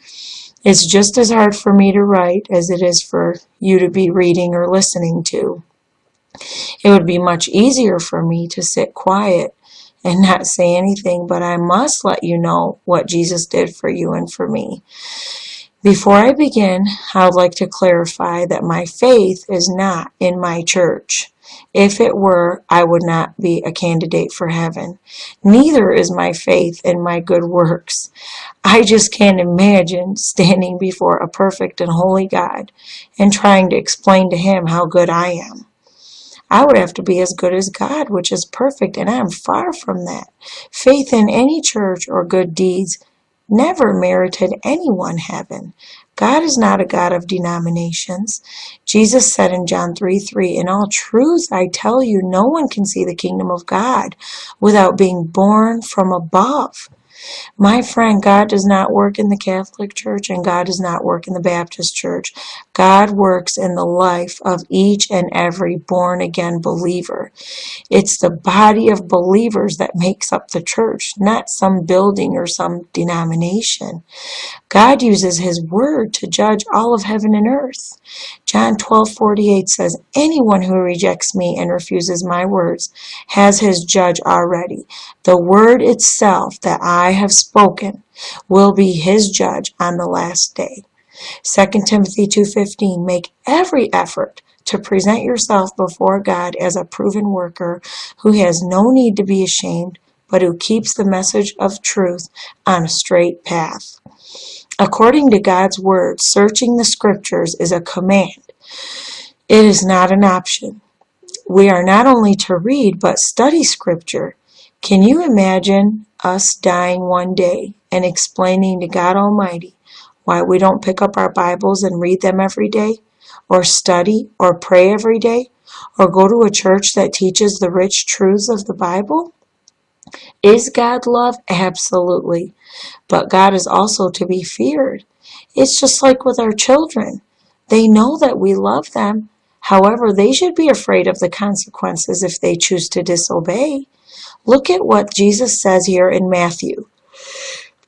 It's just as hard for me to write as it is for you to be reading or listening to. It would be much easier for me to sit quiet and not say anything, but I must let you know what Jesus did for you and for me. Before I begin, I would like to clarify that my faith is not in my church. If it were, I would not be a candidate for heaven. Neither is my faith in my good works. I just can't imagine standing before a perfect and holy God and trying to explain to him how good I am. I would have to be as good as God, which is perfect, and I am far from that. Faith in any church or good deeds never merited anyone heaven. God is not a God of denominations. Jesus said in John 3 3, In all truth I tell you, no one can see the kingdom of God without being born from above. My friend, God does not work in the Catholic Church and God does not work in the Baptist Church. God works in the life of each and every born again believer. It's the body of believers that makes up the church, not some building or some denomination. God uses his word to judge all of heaven and earth. John 12:48 says, "Anyone who rejects me and refuses my words has his judge already. The word itself that I have spoken will be his judge on the last day." 2 Timothy 2:15 Make every effort to present yourself before God as a proven worker who has no need to be ashamed, but who keeps the message of truth on a straight path. According to God's word, searching the scriptures is a command. It is not an option. We are not only to read, but study scripture. Can you imagine us dying one day and explaining to God Almighty why we don't pick up our Bibles and read them every day, or study, or pray every day, or go to a church that teaches the rich truths of the Bible? Is God love? Absolutely. But God is also to be feared. It's just like with our children. They know that we love them. However, they should be afraid of the consequences if they choose to disobey. Look at what Jesus says here in Matthew,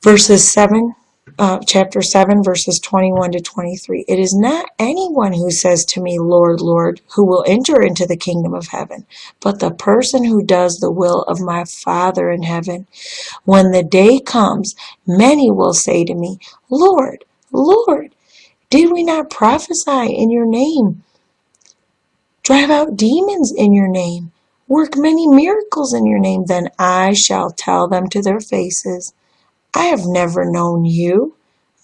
verses 7 uh, chapter 7, verses 21 to 23. It is not anyone who says to me, Lord, Lord, who will enter into the kingdom of heaven, but the person who does the will of my Father in heaven. When the day comes, many will say to me, Lord, Lord, did we not prophesy in your name? Drive out demons in your name? Work many miracles in your name? Then I shall tell them to their faces. I have never known you.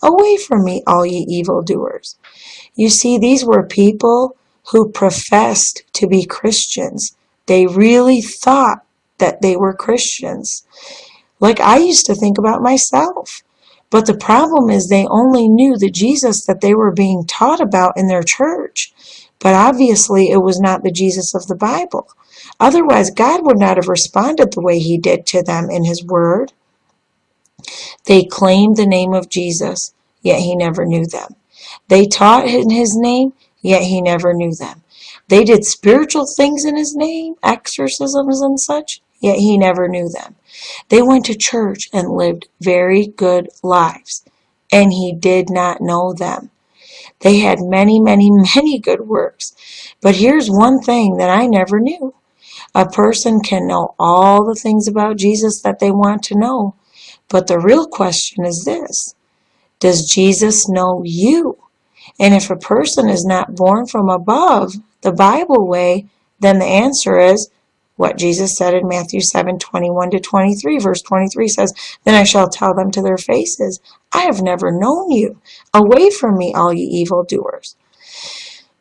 Away from me, all ye evildoers. You see, these were people who professed to be Christians. They really thought that they were Christians. Like I used to think about myself. But the problem is they only knew the Jesus that they were being taught about in their church. But obviously it was not the Jesus of the Bible. Otherwise, God would not have responded the way he did to them in his word. They claimed the name of Jesus, yet he never knew them. They taught in his name, yet he never knew them. They did spiritual things in his name, exorcisms and such, yet he never knew them. They went to church and lived very good lives, and he did not know them. They had many, many, many good works. But here's one thing that I never knew. A person can know all the things about Jesus that they want to know, but the real question is this Does Jesus know you? And if a person is not born from above, the Bible way, then the answer is what Jesus said in Matthew 7 21 to 23. Verse 23 says, Then I shall tell them to their faces, I have never known you. Away from me, all ye evildoers.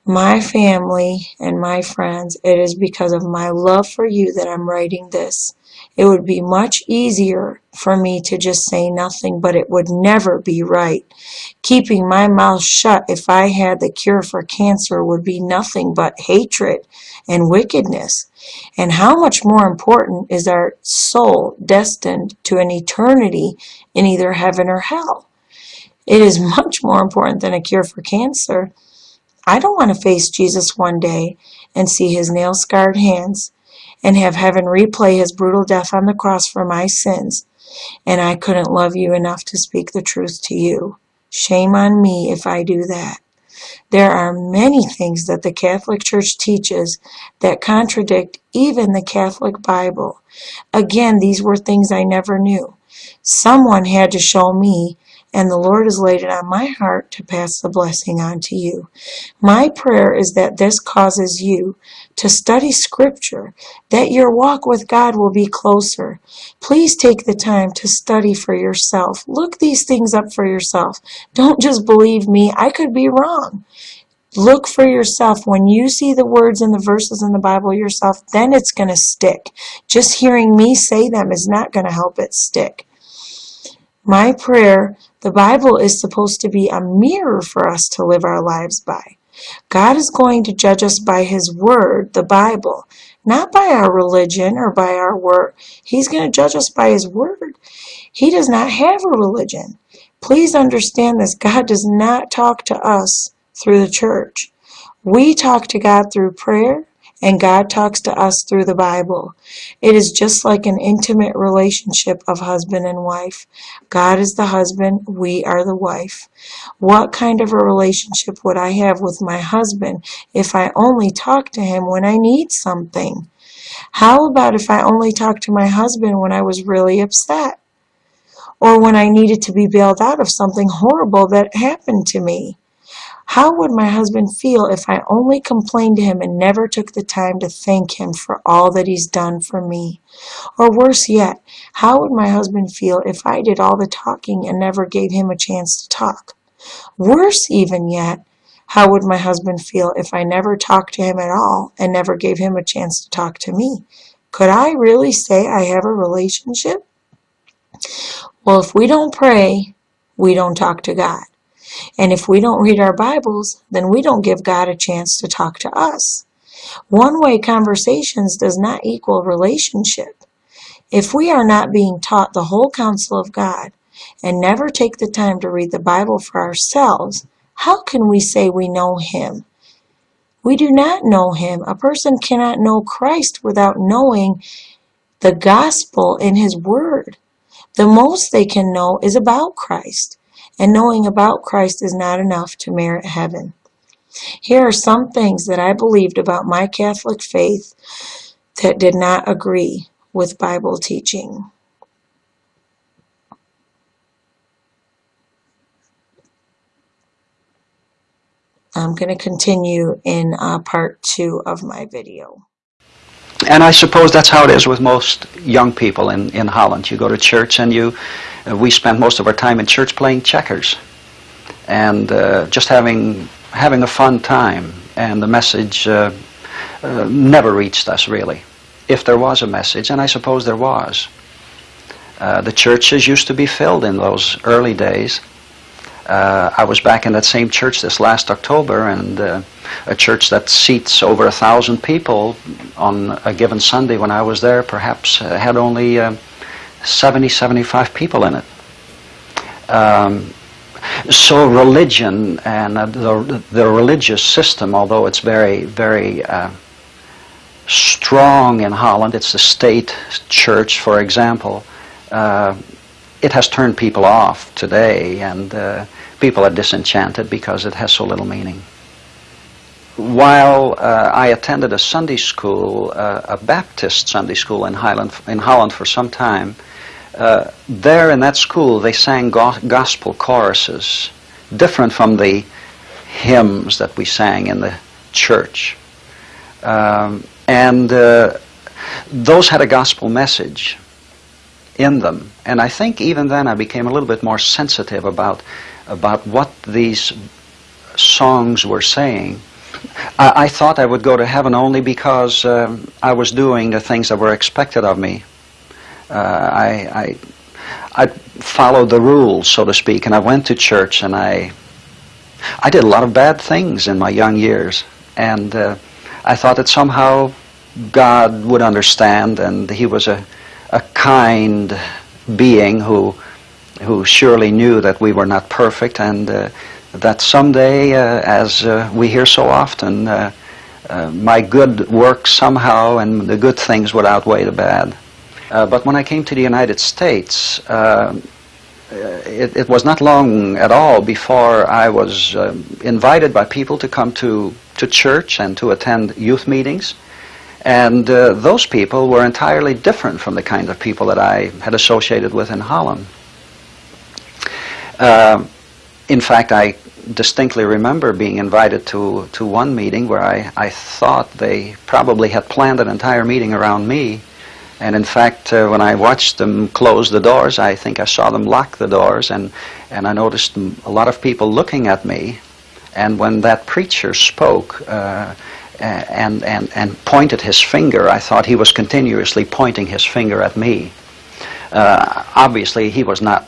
My family and my friends, it is because of my love for you that I'm writing this. It would be much easier for me to just say nothing, but it would never be right. Keeping my mouth shut if I had the cure for cancer would be nothing but hatred and wickedness. And how much more important is our soul destined to an eternity in either heaven or hell? It is much more important than a cure for cancer. I don't want to face Jesus one day and see his nail scarred hands and have heaven replay his brutal death on the cross for my sins, and I couldn't love you enough to speak the truth to you. Shame on me if I do that. There are many things that the Catholic Church teaches that contradict even the Catholic Bible. Again, these were things I never knew. Someone had to show me and the Lord has laid it on my heart to pass the blessing on to you. My prayer is that this causes you to study Scripture, that your walk with God will be closer. Please take the time to study for yourself. Look these things up for yourself. Don't just believe me. I could be wrong. Look for yourself. When you see the words and the verses in the Bible yourself, then it's going to stick. Just hearing me say them is not going to help it stick. My prayer, the Bible is supposed to be a mirror for us to live our lives by. God is going to judge us by His Word, the Bible, not by our religion or by our work. He's going to judge us by His Word. He does not have a religion. Please understand this. God does not talk to us through the church. We talk to God through prayer, and God talks to us through the Bible. It is just like an intimate relationship of husband and wife. God is the husband, we are the wife. What kind of a relationship would I have with my husband if I only talk to him when I need something? How about if I only talked to my husband when I was really upset? Or when I needed to be bailed out of something horrible that happened to me? How would my husband feel if I only complained to him and never took the time to thank him for all that he's done for me? Or worse yet, how would my husband feel if I did all the talking and never gave him a chance to talk? Worse even yet, how would my husband feel if I never talked to him at all and never gave him a chance to talk to me? Could I really say I have a relationship? Well, if we don't pray, we don't talk to God. And if we don't read our Bibles, then we don't give God a chance to talk to us. One-way conversations does not equal relationship. If we are not being taught the whole counsel of God and never take the time to read the Bible for ourselves, how can we say we know Him? We do not know Him. A person cannot know Christ without knowing the gospel in His Word. The most they can know is about Christ and knowing about Christ is not enough to merit heaven. Here are some things that I believed about my Catholic faith that did not agree with Bible teaching. I'm going to continue in uh, part two of my video. And I suppose that's how it is with most young people in, in Holland. You go to church and you, uh, we spend most of our time in church playing checkers and uh, just having, having a fun time. And the message uh, uh, never reached us really, if there was a message, and I suppose there was. Uh, the churches used to be filled in those early days. Uh, I was back in that same church this last October, and uh, a church that seats over a thousand people on a given Sunday when I was there perhaps uh, had only uh, 70, 75 people in it. Um, so religion and uh, the, the religious system, although it's very, very uh, strong in Holland, it's the state church, for example, it has turned people off today, and uh, people are disenchanted because it has so little meaning. While uh, I attended a Sunday school, uh, a Baptist Sunday school in, Highland, in Holland for some time, uh, there in that school they sang go gospel choruses, different from the hymns that we sang in the church. Um, and uh, those had a gospel message in them. And I think even then I became a little bit more sensitive about, about what these songs were saying. I, I thought I would go to heaven only because um, I was doing the things that were expected of me. Uh, I, I, I followed the rules, so to speak, and I went to church and I, I did a lot of bad things in my young years. And uh, I thought that somehow God would understand and He was a a kind being who who surely knew that we were not perfect and uh, that someday, uh, as uh, we hear so often, uh, uh, my good works somehow and the good things would outweigh the bad. Uh, but when I came to the United States, it, it, was not long at all before I was invited by people to come to, to church and to attend youth meetings. And uh, those people were entirely different from the kind of people that I had associated with in Holland. Uh, in fact, I distinctly remember being invited to, to one meeting where I, I thought they probably had planned an entire meeting around me. And in fact, uh, when I watched them close the doors, I think I saw them lock the doors, and, and I noticed a lot of people looking at me. And when that preacher spoke, uh, and, and, and pointed his finger. I thought he was continuously pointing his finger at me. Uh, obviously, he was not,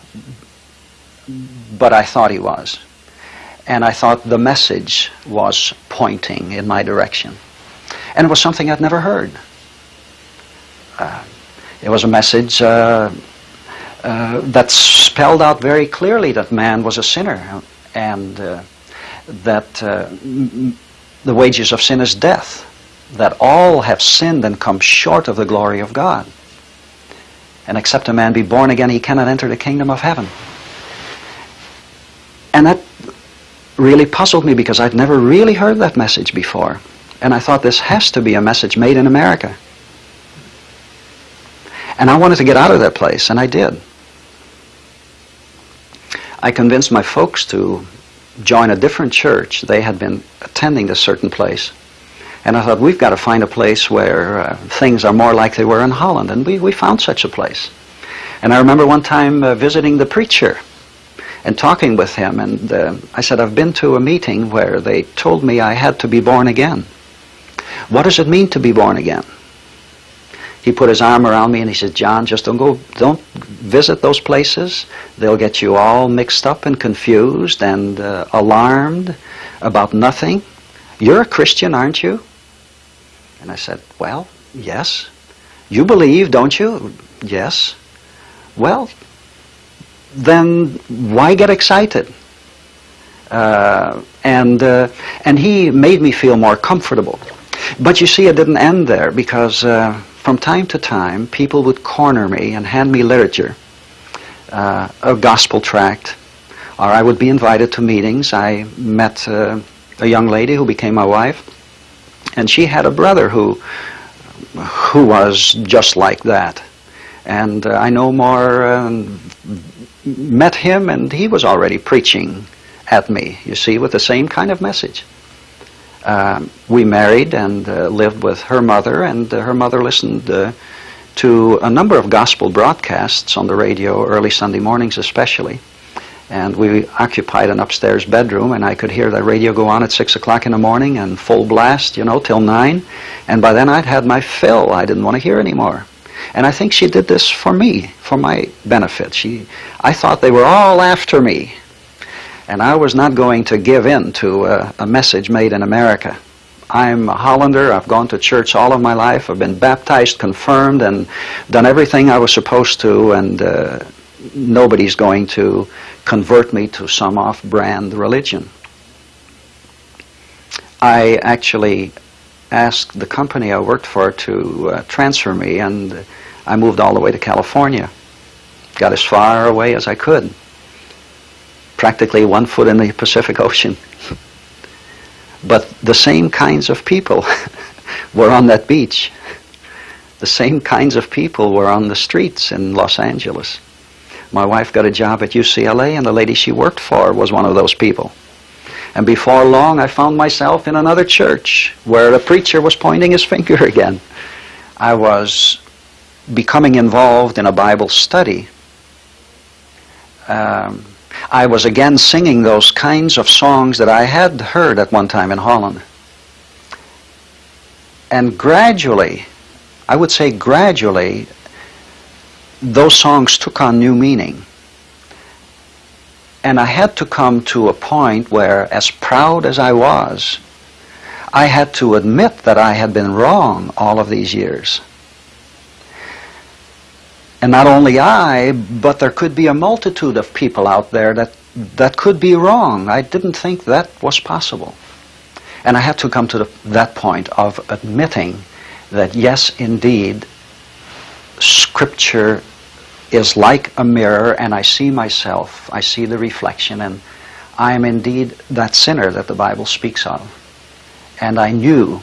but I thought he was. And I thought the message was pointing in my direction. And it was something I'd never heard. Uh, it was a message uh, uh, that spelled out very clearly that man was a sinner and uh, that uh, the wages of sin is death, that all have sinned and come short of the glory of God. And except a man be born again, he cannot enter the kingdom of heaven. And that really puzzled me because I'd never really heard that message before. And I thought this has to be a message made in America. And I wanted to get out of that place, and I did. I convinced my folks to join a different church. They had been attending a certain place. And I thought, we've got to find a place where uh, things are more like they were in Holland. And we, we found such a place. And I remember one time uh, visiting the preacher and talking with him. And uh, I said, I've been to a meeting where they told me I had to be born again. What does it mean to be born again? He put his arm around me and he said, John, just don't go, don't visit those places. They'll get you all mixed up and confused and uh, alarmed about nothing. You're a Christian, aren't you? And I said, well, yes. You believe, don't you? Yes. Well, then why get excited? Uh, and, uh, and he made me feel more comfortable. But you see, it didn't end there because uh, from time to time, people would corner me and hand me literature, uh, a gospel tract, or I would be invited to meetings. I met uh, a young lady who became my wife, and she had a brother who, who was just like that. And uh, I no more um, met him, and he was already preaching at me, you see, with the same kind of message. Um, we married and uh, lived with her mother, and uh, her mother listened uh, to a number of gospel broadcasts on the radio, early Sunday mornings especially. And we occupied an upstairs bedroom, and I could hear the radio go on at 6 o'clock in the morning and full blast, you know, till 9. And by then I'd had my fill. I didn't want to hear anymore. And I think she did this for me, for my benefit. She, I thought they were all after me. And I was not going to give in to a, a message made in America. I'm a Hollander. I've gone to church all of my life. I've been baptized, confirmed, and done everything I was supposed to. And uh, nobody's going to convert me to some off-brand religion. I actually asked the company I worked for to uh, transfer me, and I moved all the way to California. Got as far away as I could. Practically one foot in the Pacific Ocean. but the same kinds of people were on that beach. The same kinds of people were on the streets in Los Angeles. My wife got a job at UCLA, and the lady she worked for was one of those people. And before long, I found myself in another church where the preacher was pointing his finger again. I was becoming involved in a Bible study. Um, I was again singing those kinds of songs that I had heard at one time in Holland. And gradually, I would say gradually, those songs took on new meaning. And I had to come to a point where, as proud as I was, I had to admit that I had been wrong all of these years. And not only I, but there could be a multitude of people out there that, that could be wrong. I didn't think that was possible. And I had to come to the, that point of admitting that, yes, indeed, Scripture is like a mirror, and I see myself, I see the reflection, and I am indeed that sinner that the Bible speaks of. And I knew,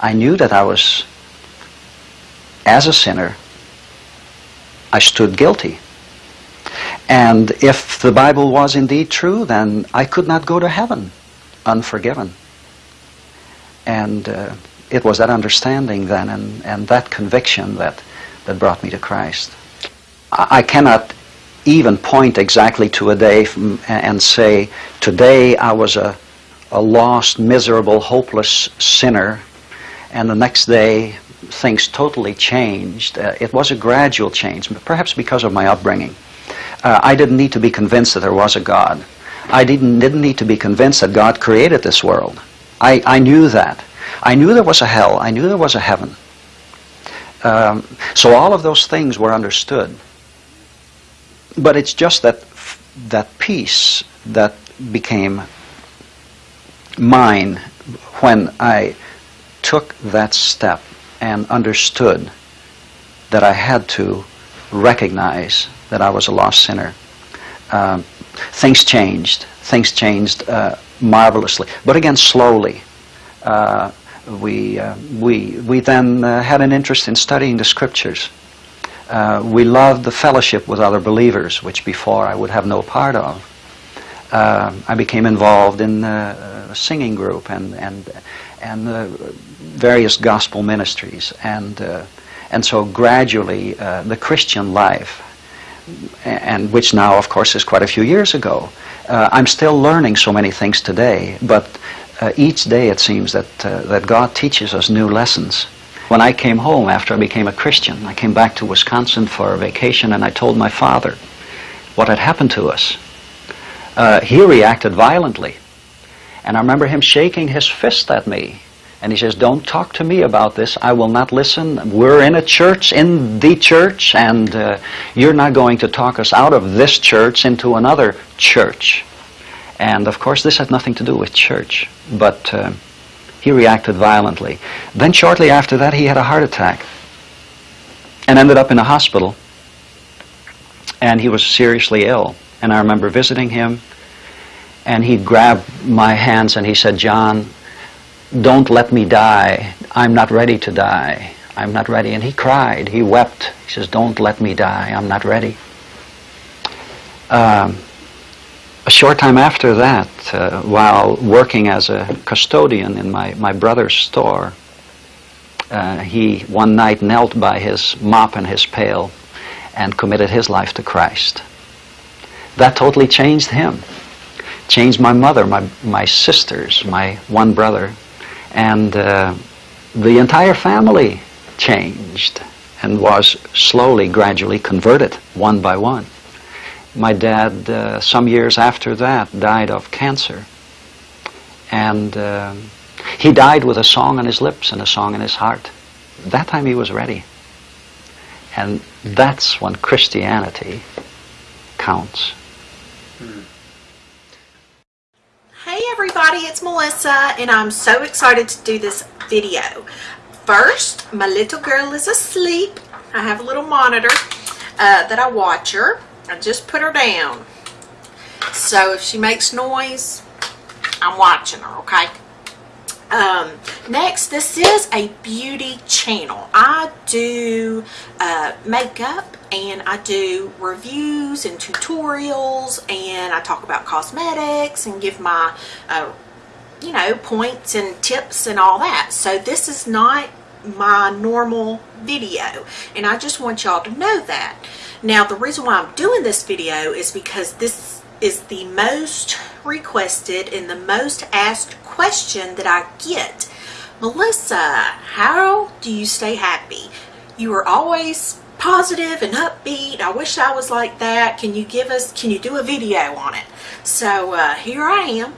I knew that I was, as a sinner, I stood guilty. And if the Bible was indeed true, then I could not go to heaven unforgiven. And uh, it was that understanding then and, and that conviction that, that brought me to Christ. I, I cannot even point exactly to a day from, and say, today I was a, a lost, miserable, hopeless sinner, and the next day things totally changed. Uh, it was a gradual change, perhaps because of my upbringing. Uh, I didn't need to be convinced that there was a God. I didn't, didn't need to be convinced that God created this world. I, I knew that. I knew there was a hell. I knew there was a heaven. Um, so all of those things were understood. But it's just that that peace that became mine when I took that step and understood that I had to recognize that I was a lost sinner. Um, things changed. Things changed uh, marvelously, but again slowly. Uh, we, uh, we, we then uh, had an interest in studying the scriptures. Uh, we loved the fellowship with other believers, which before I would have no part of. Uh, I became involved in a singing group and, and, and the various gospel ministries. And, and so gradually the Christian life, and which now of course is quite a few years ago, I'm still learning so many things today, but uh, each day it seems that, uh, that God teaches us new lessons. When I came home after I became a Christian, I came back to Wisconsin for a vacation and I told my father what had happened to us. Uh, he reacted violently. And I remember him shaking his fist at me. And he says, don't talk to me about this. I will not listen. We're in a church, in the church, and uh, you're not going to talk us out of this church into another church. And of course, this had nothing to do with church, but uh, he reacted violently. Then, shortly after that, he had a heart attack and ended up in a hospital. And he was seriously ill. And I remember visiting him, and he grabbed my hands and he said, John, don't let me die. I'm not ready to die. I'm not ready. And he cried. He wept. He says, don't let me die. I'm not ready. Um, a short time after that, uh, while working as a custodian in my, my brother's store, uh, he one night knelt by his mop and his pail and committed his life to Christ. That totally changed him. Changed my mother, my, my sisters, my one brother, and uh, the entire family changed and was slowly, gradually converted one by one. My dad, uh, some years after that, died of cancer. And uh, he died with a song on his lips and a song in his heart. That time he was ready. And that's when Christianity counts. Hey everybody, it's Melissa and I'm so excited to do this video. First, my little girl is asleep. I have a little monitor uh, that I watch her. I just put her down. So if she makes noise, I'm watching her, okay? Um, next, this is a beauty channel. I do uh, makeup and I do reviews and tutorials and I talk about cosmetics and give my, uh, you know, points and tips and all that. So this is not my normal video and I just want y'all to know that. Now the reason why I'm doing this video is because this is the most requested and the most asked question that I get. Melissa, how do you stay happy? You are always positive and upbeat. I wish I was like that. Can you give us, can you do a video on it? So uh, here I am.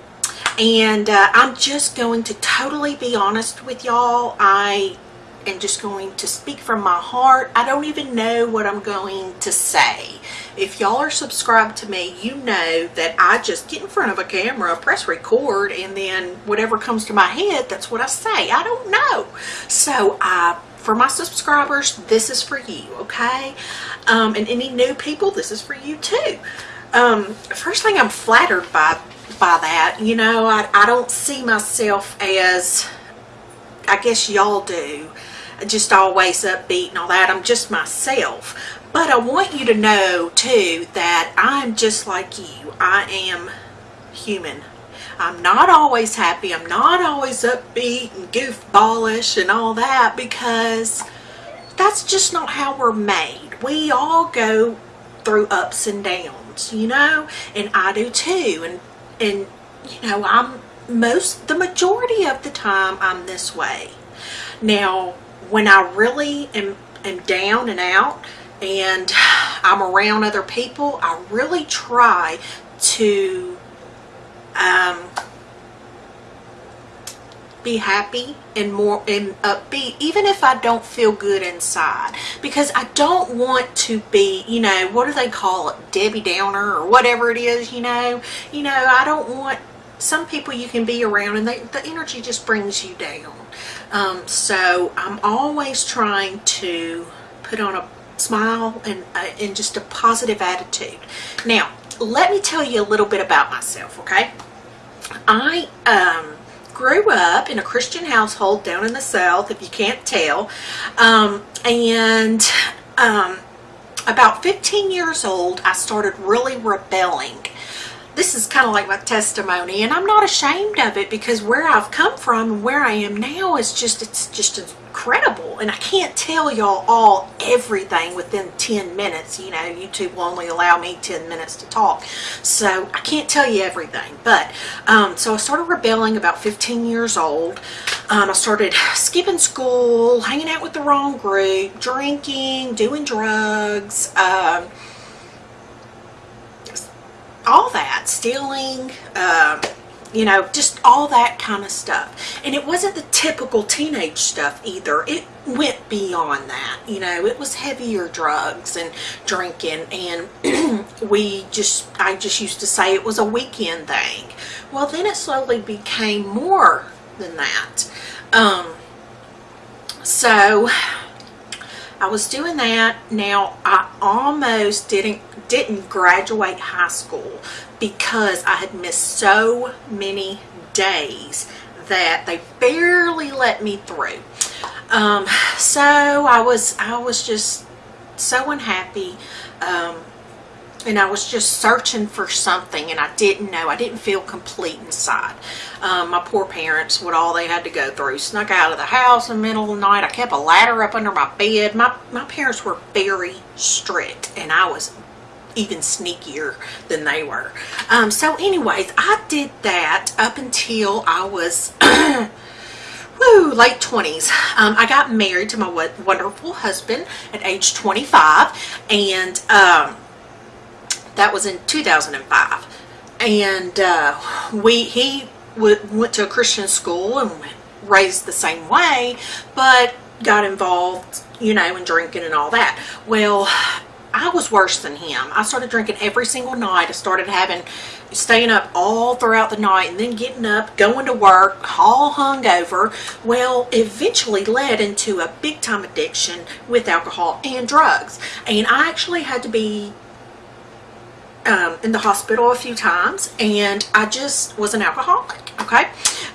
And uh, I'm just going to totally be honest with y'all. I am just going to speak from my heart. I don't even know what I'm going to say. If y'all are subscribed to me, you know that I just get in front of a camera, press record, and then whatever comes to my head, that's what I say. I don't know. So uh, for my subscribers, this is for you, okay? Um, and any new people, this is for you too. Um, first thing I'm flattered by by that, you know, I, I don't see myself as I guess y'all do just always upbeat and all that. I'm just myself. But I want you to know too that I'm just like you. I am human. I'm not always happy. I'm not always upbeat and goofballish and all that because that's just not how we're made. We all go through ups and downs, you know, and I do too. And, and you know, I'm most, the majority of the time I'm this way. Now, when I really am, am down and out and I'm around other people, I really try to um, be happy and more and upbeat even if I don't feel good inside. Because I don't want to be you know what do they call it? Debbie Downer or whatever it is you know? You know I don't want some people you can be around and they, the energy just brings you down. Um, so I'm always trying to put on a smile and, uh, and just a positive attitude now let me tell you a little bit about myself okay I um, grew up in a Christian household down in the South, if you can't tell. Um, and um, about 15 years old, I started really rebelling. This is kind of like my testimony, and I'm not ashamed of it because where I've come from and where I am now is just, it's just incredible. And I can't tell y'all all everything within 10 minutes. You know, YouTube will only allow me 10 minutes to talk. So I can't tell you everything. But, um, so I started rebelling about 15 years old. Um, I started skipping school, hanging out with the wrong group, drinking, doing drugs, um, all that, stealing, um, you know, just all that kind of stuff. And it wasn't the typical teenage stuff either. It went beyond that, you know, it was heavier drugs and drinking and we just, I just used to say it was a weekend thing. Well, then it slowly became more than that. Um, so I was doing that. Now I almost didn't didn't graduate high school because I had missed so many days that they barely let me through. Um, so I was I was just so unhappy. Um, and I was just searching for something and I didn't know. I didn't feel complete inside. Um, my poor parents, what all they had to go through. Snuck out of the house in the middle of the night. I kept a ladder up under my bed. My, my parents were very strict and I was even sneakier than they were. Um, so anyways, I did that up until I was... woo, late 20s. Um, I got married to my wonderful husband at age 25 and um, that was in 2005. And uh, we he went to a Christian school and raised the same way, but got involved, you know, in drinking and all that. Well, I was worse than him. I started drinking every single night. I started having, staying up all throughout the night and then getting up, going to work, all hungover. Well, eventually led into a big time addiction with alcohol and drugs. And I actually had to be um, in the hospital a few times and I just was an alcoholic okay?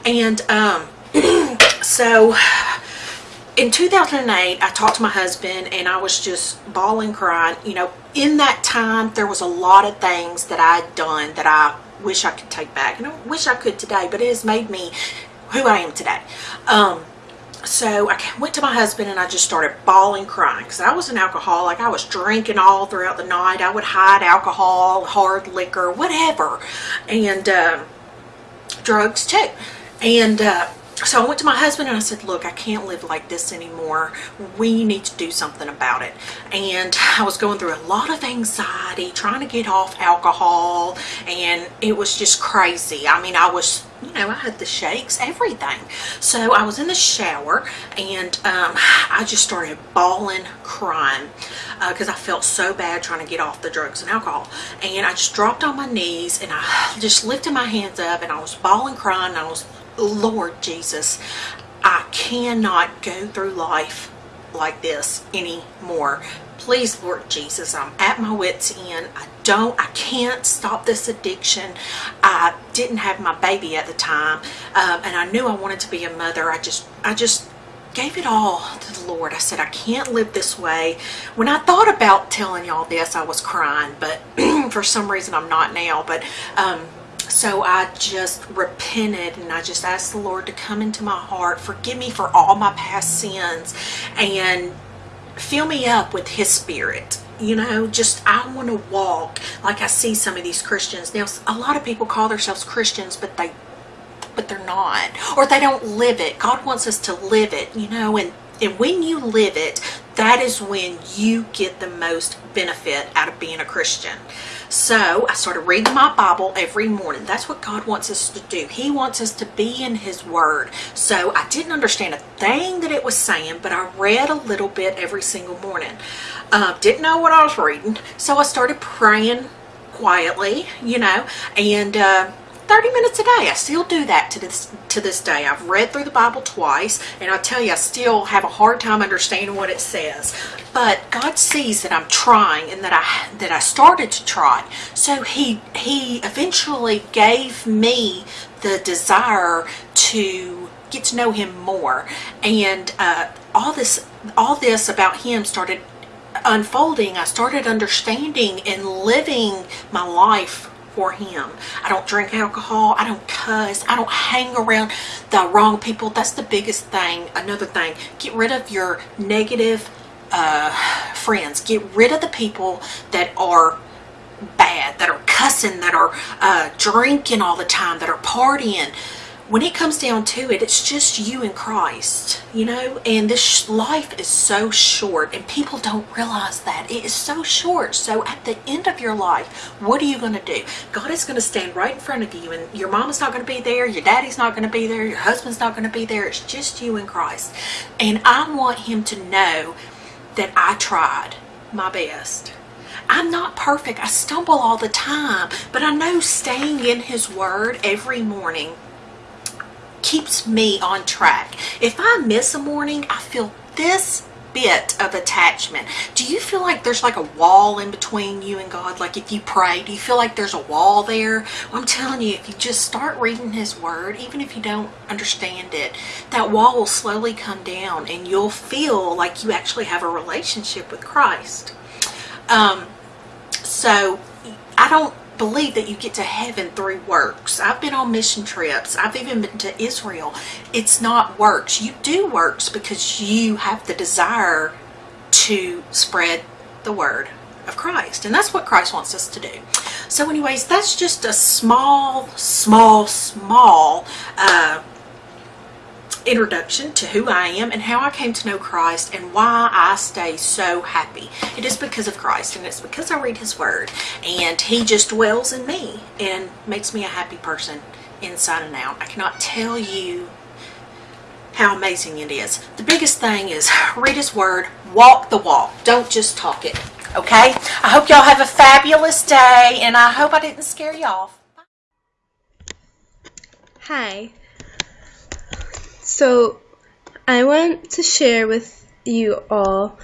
And um, so in 2008 I talked to my husband and I was just bawling crying. You know in that time there was a lot of things that I'd done that I wish I could take back and I wish I could today but it has made me who I am today. Um, so I went to my husband and I just started bawling crying because I was an alcoholic. I was drinking all throughout the night. I would hide alcohol, hard liquor, whatever. And uh, drugs too. And uh, so I went to my husband and I said, look, I can't live like this anymore. We need to do something about it. And I was going through a lot of anxiety, trying to get off alcohol, and it was just crazy. I mean, I was, you know, I had the shakes, everything. So I was in the shower and um, I just started bawling, crying because uh, I felt so bad trying to get off the drugs and alcohol. And I just dropped on my knees and I just lifted my hands up and I was bawling, crying, and I was Lord Jesus, I cannot go through life like this anymore. Please, Lord Jesus, I'm at my wit's end. I don't, I can't stop this addiction. I didn't have my baby at the time, um, and I knew I wanted to be a mother. I just, I just gave it all to the Lord. I said, I can't live this way. When I thought about telling y'all this, I was crying, but for some reason I'm not now. But um, so I just repented and I just asked the Lord to come into my heart, forgive me for all my past sins, and fill me up with His Spirit. You know, just I want to walk like I see some of these Christians. Now, a lot of people call themselves Christians, but they but they're not or they don't live it god wants us to live it you know and and when you live it that is when you get the most benefit out of being a christian So I started reading my Bible every morning. That's what God wants us to do. He wants us to be in His Word. So I didn't understand a thing that it was saying, but I read a little bit every single morning. Uh, didn't know what I was reading, so I started praying quietly, you know, and uh, 30 minutes a day. I still do that to this to this day. I've read through the Bible twice, and I tell you, I still have a hard time understanding what it says. But God sees that I'm trying and that I that I started to try. So He He eventually gave me the desire to get to know Him more, and uh, all this all this about Him started unfolding. I started understanding and living my life for him. I don't drink alcohol. I don't cuss. I don't hang around the wrong people. That's the biggest thing. Another thing, get rid of your negative uh, friends. Get rid of the people that are bad, that are cussing, that are uh, drinking all the time, that are partying when it comes down to it, it's just you and Christ, you know, and this life is so short and people don't realize that it is so short. So at the end of your life, what are you going to do? God is going to stand right in front of you and your mama's not going to be there. Your daddy's not going to be there. Your husband's not going to be there. It's just you and Christ. And I want him to know that I tried my best. I'm not perfect. I stumble all the time, but I know staying in his word every morning keeps me on track. If I miss a morning, I feel this bit of attachment. Do you feel like there's like a wall in between you and God? Like if you pray, do you feel like there's a wall there? I'm telling you, if you just start reading His Word, even if you don't understand it, that wall will slowly come down and you'll feel like you actually have a relationship with Christ. Um, so I don't believe that you get to heaven through works. I've been on mission trips. I've even been to Israel. It's not works. You do works because you have the desire to spread the word of Christ. And that's what Christ wants us to do. So anyways, that's just a small, small, small uh, introduction to who I am and how I came to know Christ and why I stay so happy. It is because of Christ and it's because I read his word and he just dwells in me and makes me a happy person inside and out. I cannot tell you how amazing it is. The biggest thing is read his word, walk the walk. Don't just talk it. Okay? I hope y'all have a fabulous day and I hope I didn't scare you off. Hi. So, I want to share with you all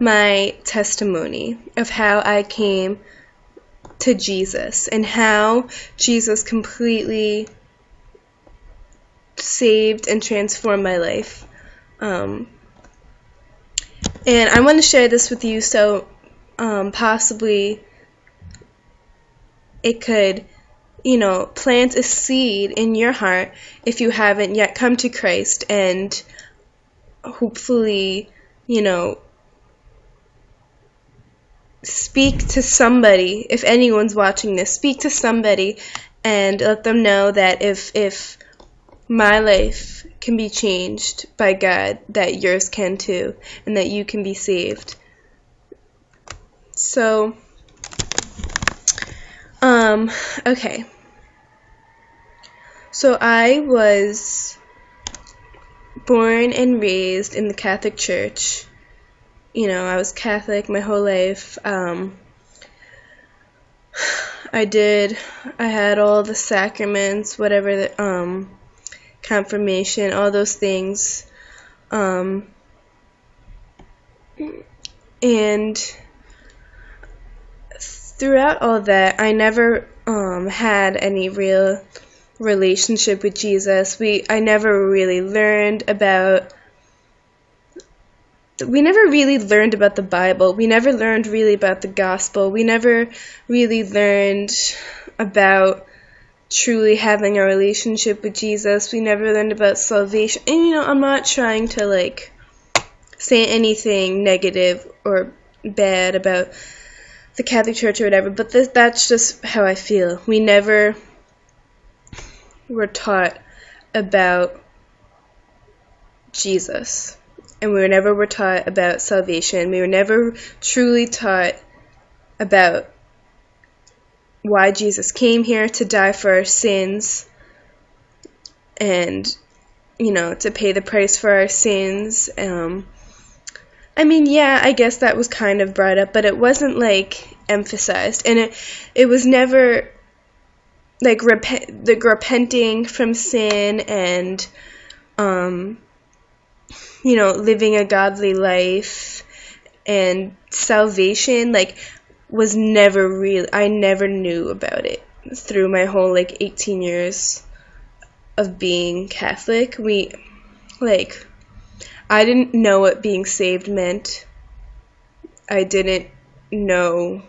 my testimony of how I came to Jesus and how Jesus completely saved and transformed my life. Um, and I want to share this with you so um, possibly it could you know, plant a seed in your heart if you haven't yet come to Christ and hopefully, you know, speak to somebody if anyone's watching this speak to somebody and let them know that if if my life can be changed by God that yours can too and that you can be saved. So um, okay. So I was born and raised in the Catholic Church. You know, I was Catholic my whole life. Um, I did, I had all the sacraments, whatever the, um, confirmation, all those things. Um, and throughout all that, I never um, had any real relationship with Jesus. We I never really learned about we never really learned about the Bible. We never learned really about the gospel. We never really learned about truly having a relationship with Jesus. We never learned about salvation. And you know, I'm not trying to like say anything negative or bad about the Catholic Church or whatever, but that's just how I feel. We never were taught about Jesus. And we were never were taught about salvation. We were never truly taught about why Jesus came here to die for our sins and you know to pay the price for our sins um I mean yeah I guess that was kind of brought up but it wasn't like emphasized. And it it was never like the repenting from sin and um you know living a godly life and salvation like was never real I never knew about it through my whole like 18 years of being Catholic. We like I didn't know what being saved meant. I didn't know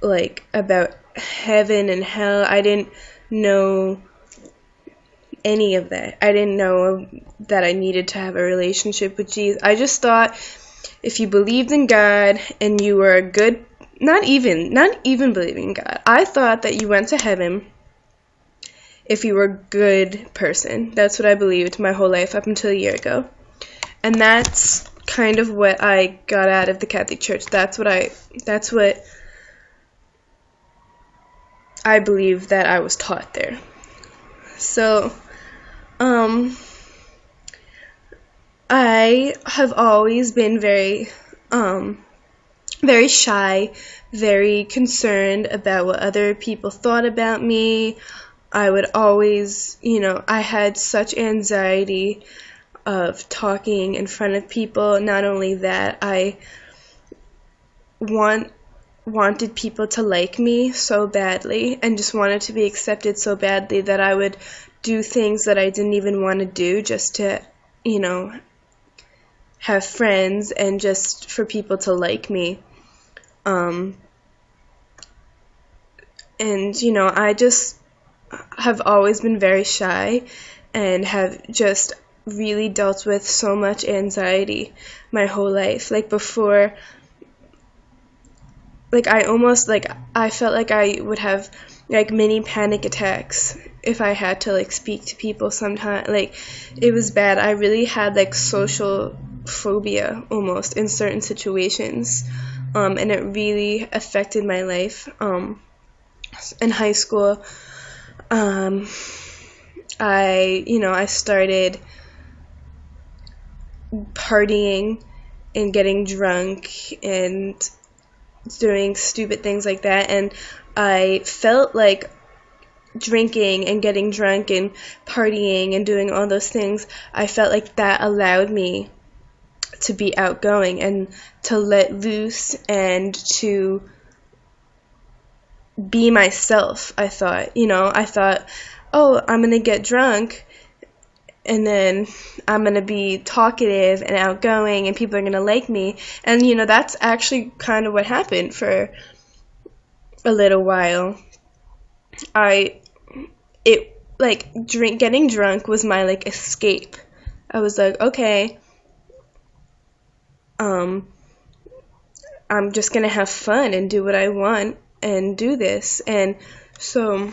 like about heaven and hell. I didn't know any of that. I didn't know that I needed to have a relationship with Jesus. I just thought if you believed in God and you were a good not even not even believing in God. I thought that you went to heaven if you were a good person. That's what I believed my whole life up until a year ago. And that's kind of what I got out of the Catholic Church. That's what I that's what I believe that I was taught there. So um I have always been very, um, very shy, very concerned about what other people thought about me. I would always, you know, I had such anxiety of talking in front of people. Not only that, I want wanted people to like me so badly and just wanted to be accepted so badly that I would do things that I didn't even want to do just to, you know, have friends and just for people to like me. Um, and, you know, I just have always been very shy and have just really dealt with so much anxiety my whole life. Like before, like I almost like I felt like I would have like mini panic attacks if I had to like speak to people sometimes. like it was bad. I really had like social phobia almost in certain situations, um, and it really affected my life. Um, in high school, um, I you know I started partying and getting drunk and doing stupid things like that, and I felt like drinking and getting drunk and partying and doing all those things, I felt like that allowed me to be outgoing and to let loose and to be myself. I thought, you know, I thought, oh, I'm going to get drunk and then I'm going to be talkative and outgoing and people are going to like me. And, you know, that's actually kind of what happened for a little while. I, it, like, drink, getting drunk was my, like, escape. I was like, okay, um, I'm just gonna have fun and do what I want and do this. And so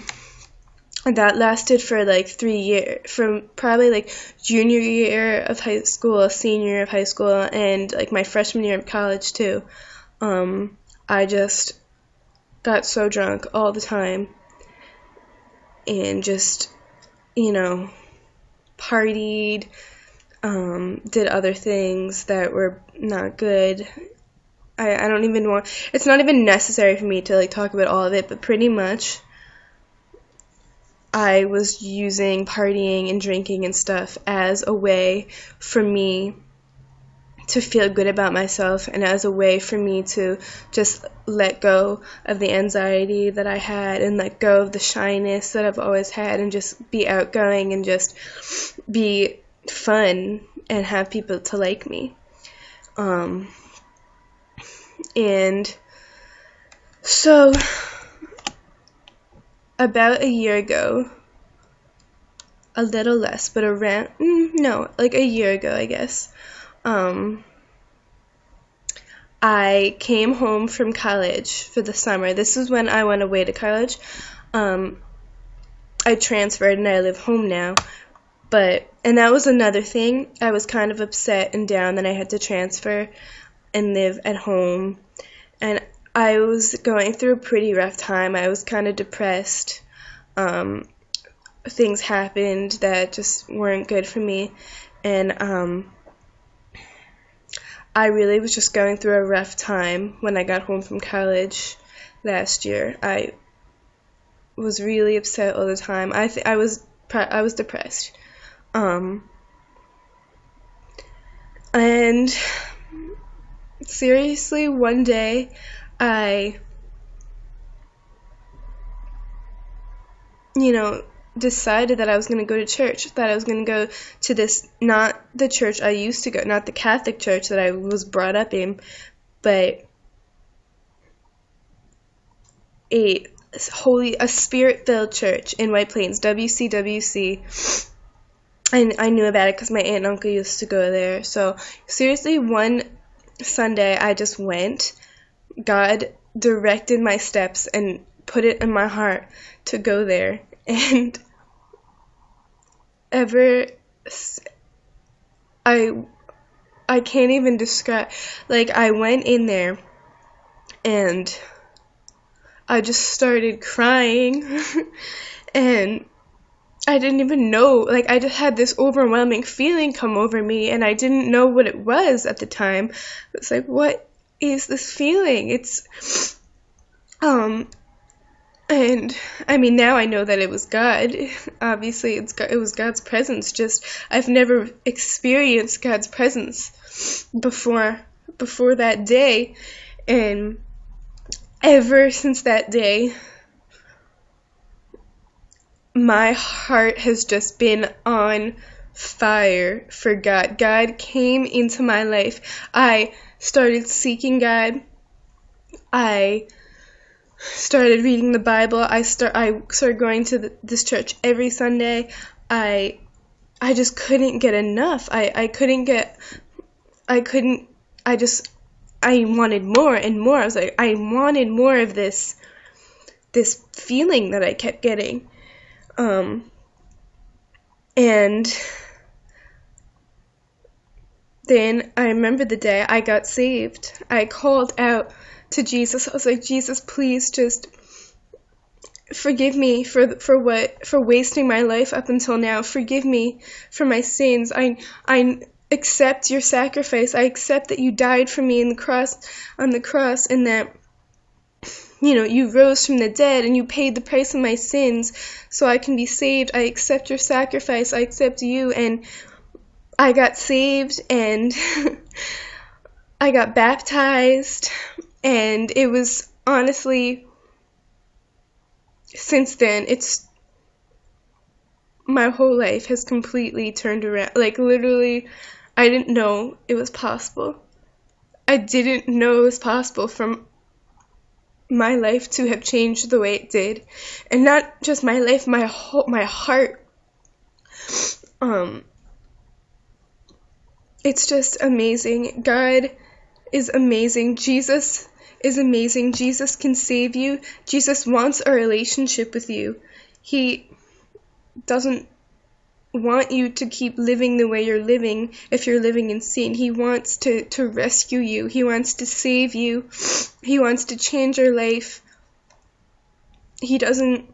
that lasted for like three years, from probably like junior year of high school, senior year of high school, and like my freshman year of college too. Um, I just got so drunk all the time and just, you know, partied, um, did other things that were not good. I, I don't even want it's not even necessary for me to like talk about all of it, but pretty much I was using partying and drinking and stuff as a way for me to feel good about myself and as a way for me to just let go of the anxiety that I had and let go of the shyness that I've always had and just be outgoing and just be fun and have people to like me. Um, and so, about a year ago, a little less, but around, mm, no, like a year ago, I guess, um, I came home from college for the summer. This is when I went away to college. Um, I transferred and I live home now. But and that was another thing. I was kind of upset and down that I had to transfer and live at home. And I was going through a pretty rough time. I was kind of depressed. Um, things happened that just weren't good for me, and um, I really was just going through a rough time when I got home from college last year. I was really upset all the time. I th- I was I was depressed. Um, and seriously, one day I, you know, decided that I was going to go to church, that I was going to go to this, not the church I used to go, not the Catholic church that I was brought up in, but a holy, a spirit filled church in White Plains, WCWC. And I knew about it because my aunt and uncle used to go there. So, seriously, one Sunday I just went. God directed my steps and put it in my heart to go there. And ever I I can't even describe like I went in there and I just started crying and I didn't even know like I just had this overwhelming feeling come over me and I didn't know what it was at the time. It's like what is this feeling? It's um and I mean now I know that it was God. Obviously it's it was God's presence just I've never experienced God's presence before before that day and ever since that day my heart has just been on fire for God. God came into my life. I started seeking God. I started reading the Bible. I start I started going to the, this church every Sunday. I I just couldn't get enough. I I couldn't get I couldn't I just I wanted more and more. I was like I wanted more of this this feeling that I kept getting. Um and then I remember the day I got saved. I called out to Jesus. I was like, Jesus, please just forgive me for for what for wasting my life up until now. Forgive me for my sins. I I accept your sacrifice. I accept that you died for me in the cross on the cross and that you know, you rose from the dead and you paid the price of my sins so I can be saved. I accept your sacrifice. I accept you and I got saved and I got baptized and it was honestly since then it's my whole life has completely turned around like literally i didn't know it was possible i didn't know it was possible for my life to have changed the way it did and not just my life my whole my heart um it's just amazing god is amazing jesus is amazing. Jesus can save you. Jesus wants a relationship with you. He doesn't want you to keep living the way you're living if you're living in sin. He wants to, to rescue you. He wants to save you. He wants to change your life. He doesn't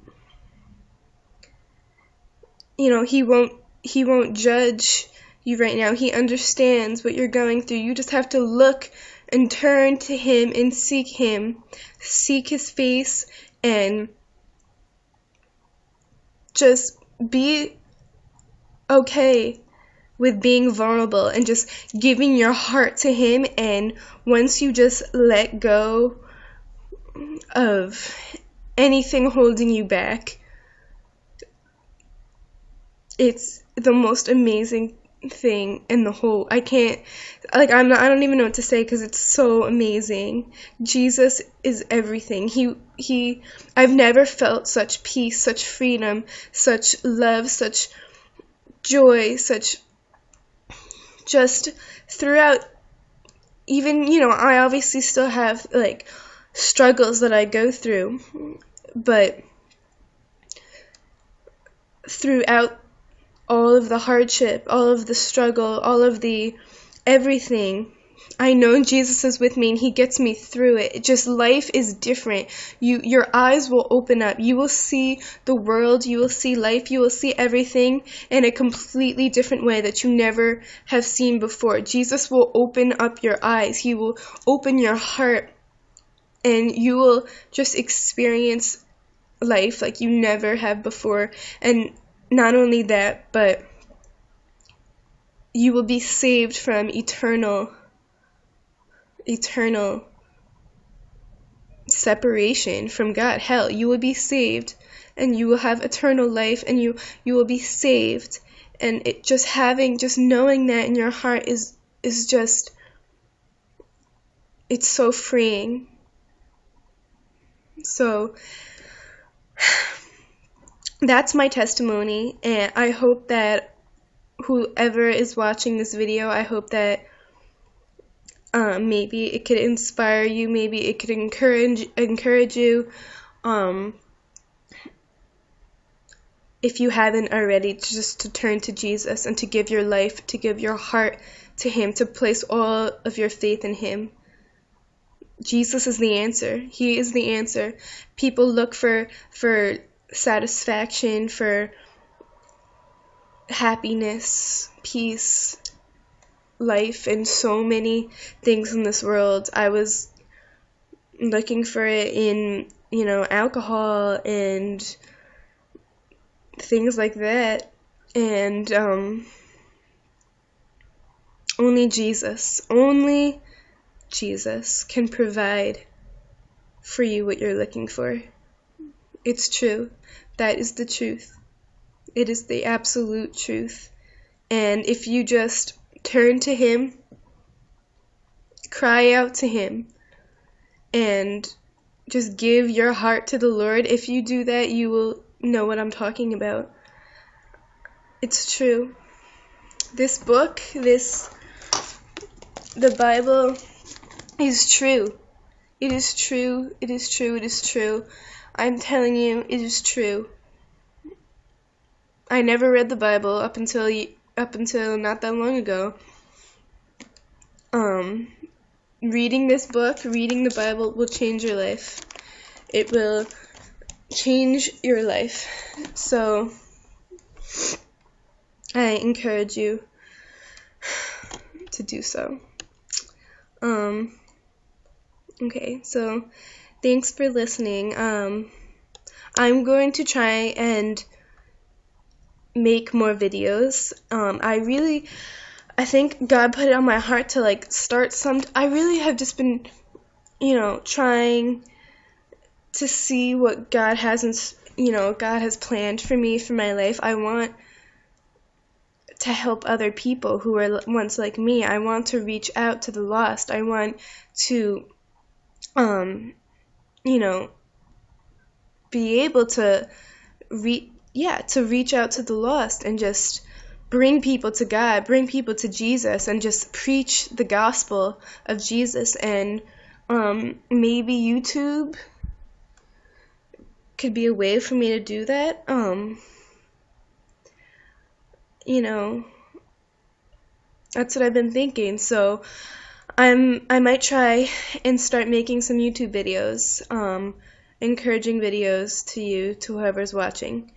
you know, he won't he won't judge you right now. He understands what you're going through. You just have to look and turn to him and seek him, seek his face, and just be okay with being vulnerable and just giving your heart to him. And once you just let go of anything holding you back, it's the most amazing thing in the whole I can't like I'm not I don't even know what to say cuz it's so amazing. Jesus is everything. He he I've never felt such peace, such freedom, such love, such joy, such just throughout even you know I obviously still have like struggles that I go through but throughout all of the hardship, all of the struggle, all of the everything, I know Jesus is with me and he gets me through it. Just life is different. You your eyes will open up. You will see the world, you will see life, you will see everything in a completely different way that you never have seen before. Jesus will open up your eyes. He will open your heart and you will just experience life like you never have before. And not only that, but you will be saved from eternal eternal separation from God. Hell, you will be saved and you will have eternal life and you you will be saved and it just having just knowing that in your heart is is just it's so freeing. So that's my testimony and I hope that whoever is watching this video, I hope that um, maybe it could inspire you. Maybe it could encourage encourage you. Um, if you haven't already, just to turn to Jesus and to give your life, to give your heart to Him, to place all of your faith in Him. Jesus is the answer. He is the answer. People look for for satisfaction, for happiness, peace, life and so many things in this world. I was looking for it in, you know, alcohol and things like that. And um, only Jesus, only Jesus can provide for you what you're looking for. It's true. That is the truth. It is the absolute truth. And if you just turn to Him, cry out to Him, and just give your heart to the Lord. If you do that, you will know what I'm talking about. It's true. This book, this, the Bible, is true. It is true. It is true. It is true. I'm telling you, it is true. I never read the Bible up until up until not that long ago. Um, reading this book, reading the Bible will change your life. It will change your life. So, I encourage you to do so. Um, okay, so thanks for listening. Um, I'm going to try and make more videos. Um, I really, I think God put it on my heart to like start some. I really have just been, you know, trying to see what God has, you know, God has planned for me for my life. I want to help other people who are once like me. I want to reach out to the lost. I want to, um, you know, be able to reach yeah, to reach out to the lost and just bring people to God, bring people to Jesus, and just preach the gospel of Jesus. And um, maybe YouTube could be a way for me to do that. Um, you know, that's what I've been thinking. So I'm I might try and start making some YouTube videos, um, encouraging videos to you, to whoever's watching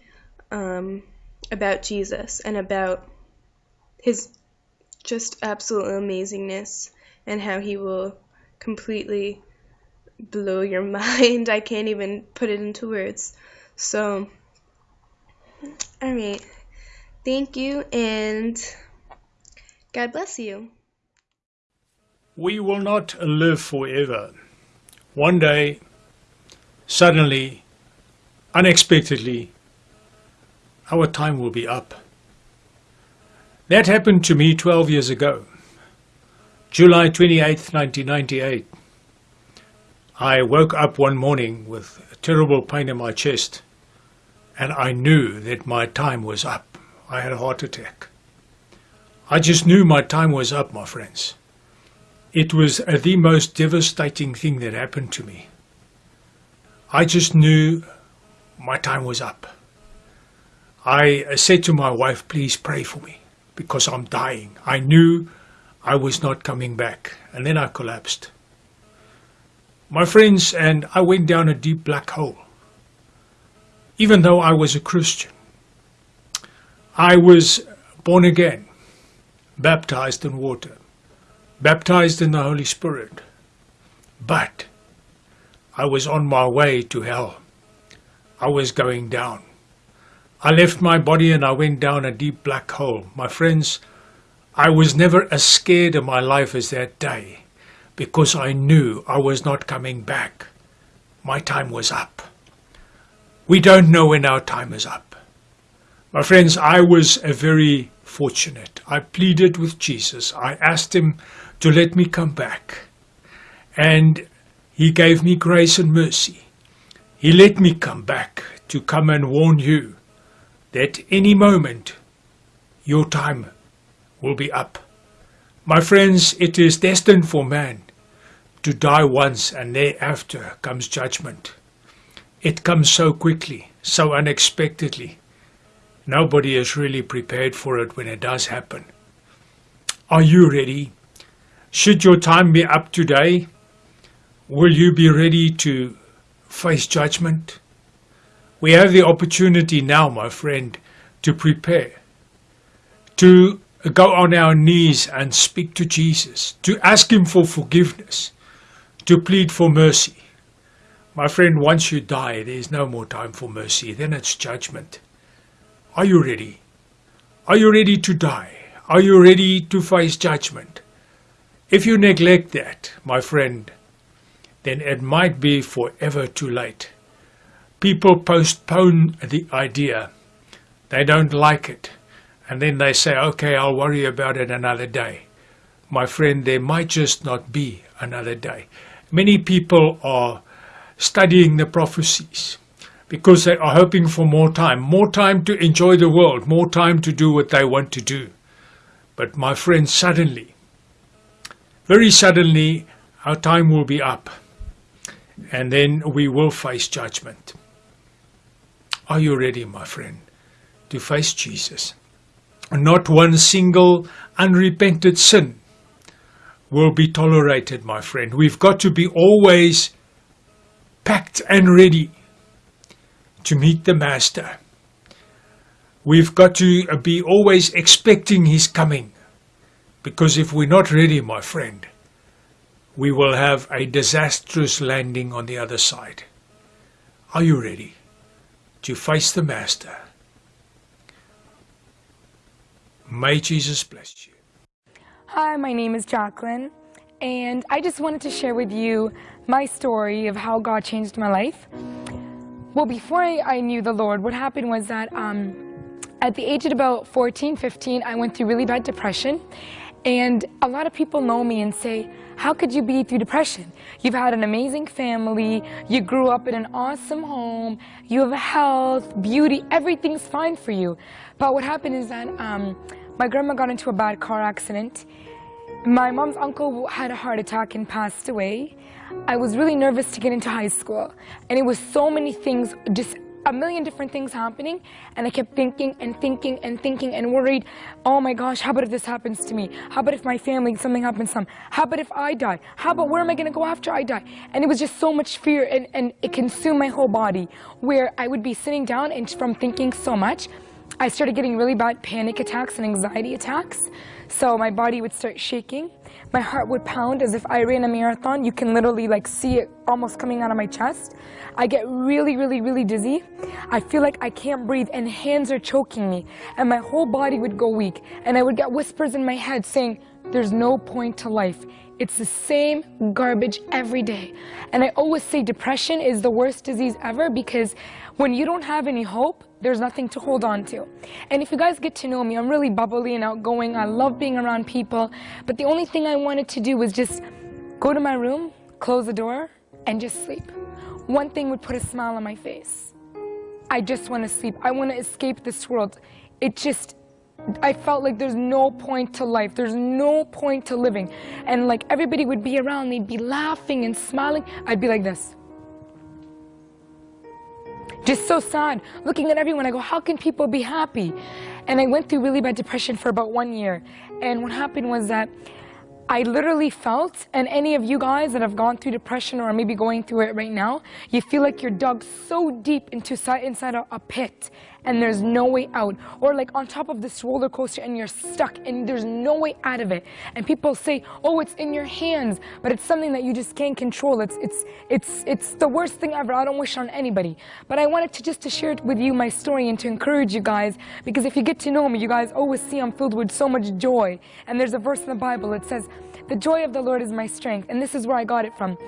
um, about Jesus and about his just absolute amazingness and how he will completely blow your mind. I can't even put it into words. So, all right. Thank you and God bless you. We will not live forever. One day, suddenly, unexpectedly, our time will be up. That happened to me 12 years ago, July 28, 1998. I woke up one morning with a terrible pain in my chest and I knew that my time was up. I had a heart attack. I just knew my time was up, my friends. It was uh, the most devastating thing that happened to me. I just knew my time was up. I said to my wife, please pray for me because I'm dying. I knew I was not coming back. And then I collapsed. My friends and I went down a deep black hole. Even though I was a Christian, I was born again, baptized in water, baptized in the Holy Spirit. But I was on my way to hell. I was going down. I left my body and I went down a deep black hole. My friends, I was never as scared in my life as that day because I knew I was not coming back. My time was up. We don't know when our time is up. My friends, I was a very fortunate. I pleaded with Jesus. I asked him to let me come back. And he gave me grace and mercy. He let me come back to come and warn you that any moment your time will be up. My friends, it is destined for man to die once and thereafter comes judgment. It comes so quickly, so unexpectedly. Nobody is really prepared for it when it does happen. Are you ready? Should your time be up today, will you be ready to face judgment? We have the opportunity now, my friend, to prepare, to go on our knees and speak to Jesus, to ask Him for forgiveness, to plead for mercy. My friend, once you die, there is no more time for mercy. Then it's judgment. Are you ready? Are you ready to die? Are you ready to face judgment? If you neglect that, my friend, then it might be forever too late. People postpone the idea. They don't like it. And then they say, okay, I'll worry about it another day. My friend, there might just not be another day. Many people are studying the prophecies because they are hoping for more time, more time to enjoy the world, more time to do what they want to do. But my friend, suddenly, very suddenly, our time will be up and then we will face judgment. Are you ready, my friend, to face Jesus? Not one single unrepented sin will be tolerated, my friend. We've got to be always packed and ready to meet the Master. We've got to uh, be always expecting his coming. Because if we're not ready, my friend, we will have a disastrous landing on the other side. Are you ready to face the Master? May Jesus bless you. Hi, my name is Jacqueline, and I just wanted to share with you my story of how God changed my life. Well, before I, I knew the Lord, what happened was that um, at the age of about 14, 15, I went through really bad depression. And a lot of people know me and say, how could you be through depression? You've had an amazing family, you grew up in an awesome home, you have health, beauty, everything's fine for you. But what happened is that um, my grandma got into a bad car accident. My mom's uncle had a heart attack and passed away. I was really nervous to get into high school. And it was so many things, just a million different things happening. And I kept thinking and thinking and thinking and worried, oh my gosh, how about if this happens to me? How about if my family, something happens to them? How about if I die? How about where am I going to go after I die? And it was just so much fear and, and it consumed my whole body where I would be sitting down and from thinking so much, I started getting really bad panic attacks and anxiety attacks. So my body would start shaking. My heart would pound as if I ran a marathon. You can literally like see it almost coming out of my chest. I get really, really, really dizzy. I feel like I can't breathe and hands are choking me and my whole body would go weak. And I would get whispers in my head saying, there's no point to life. It's the same garbage every day. And I always say depression is the worst disease ever because when you don't have any hope, there's nothing to hold on to. And if you guys get to know me, I'm really bubbly and outgoing. I love being around people. But the only thing I wanted to do was just go to my room, close the door, and just sleep. One thing would put a smile on my face. I just want to sleep. I want to escape this world. It just, I felt like there's no point to life. There's no point to living. And like everybody would be around, they'd be laughing and smiling. I'd be like this. Just so sad, looking at everyone. I go, how can people be happy? And I went through really bad depression for about one year. And what happened was that I literally felt, and any of you guys that have gone through depression or maybe going through it right now, you feel like you're dug so deep into inside a, a pit and there's no way out. Or like on top of this roller coaster and you're stuck and there's no way out of it. And people say, oh, it's in your hands, but it's something that you just can't control. It's, it's, it's, it's the worst thing ever. I don't wish on anybody. But I wanted to just to share it with you my story and to encourage you guys, because if you get to know me, you guys always see I'm filled with so much joy. And there's a verse in the Bible, it says, the joy of the Lord is my strength. And this is where I got it from.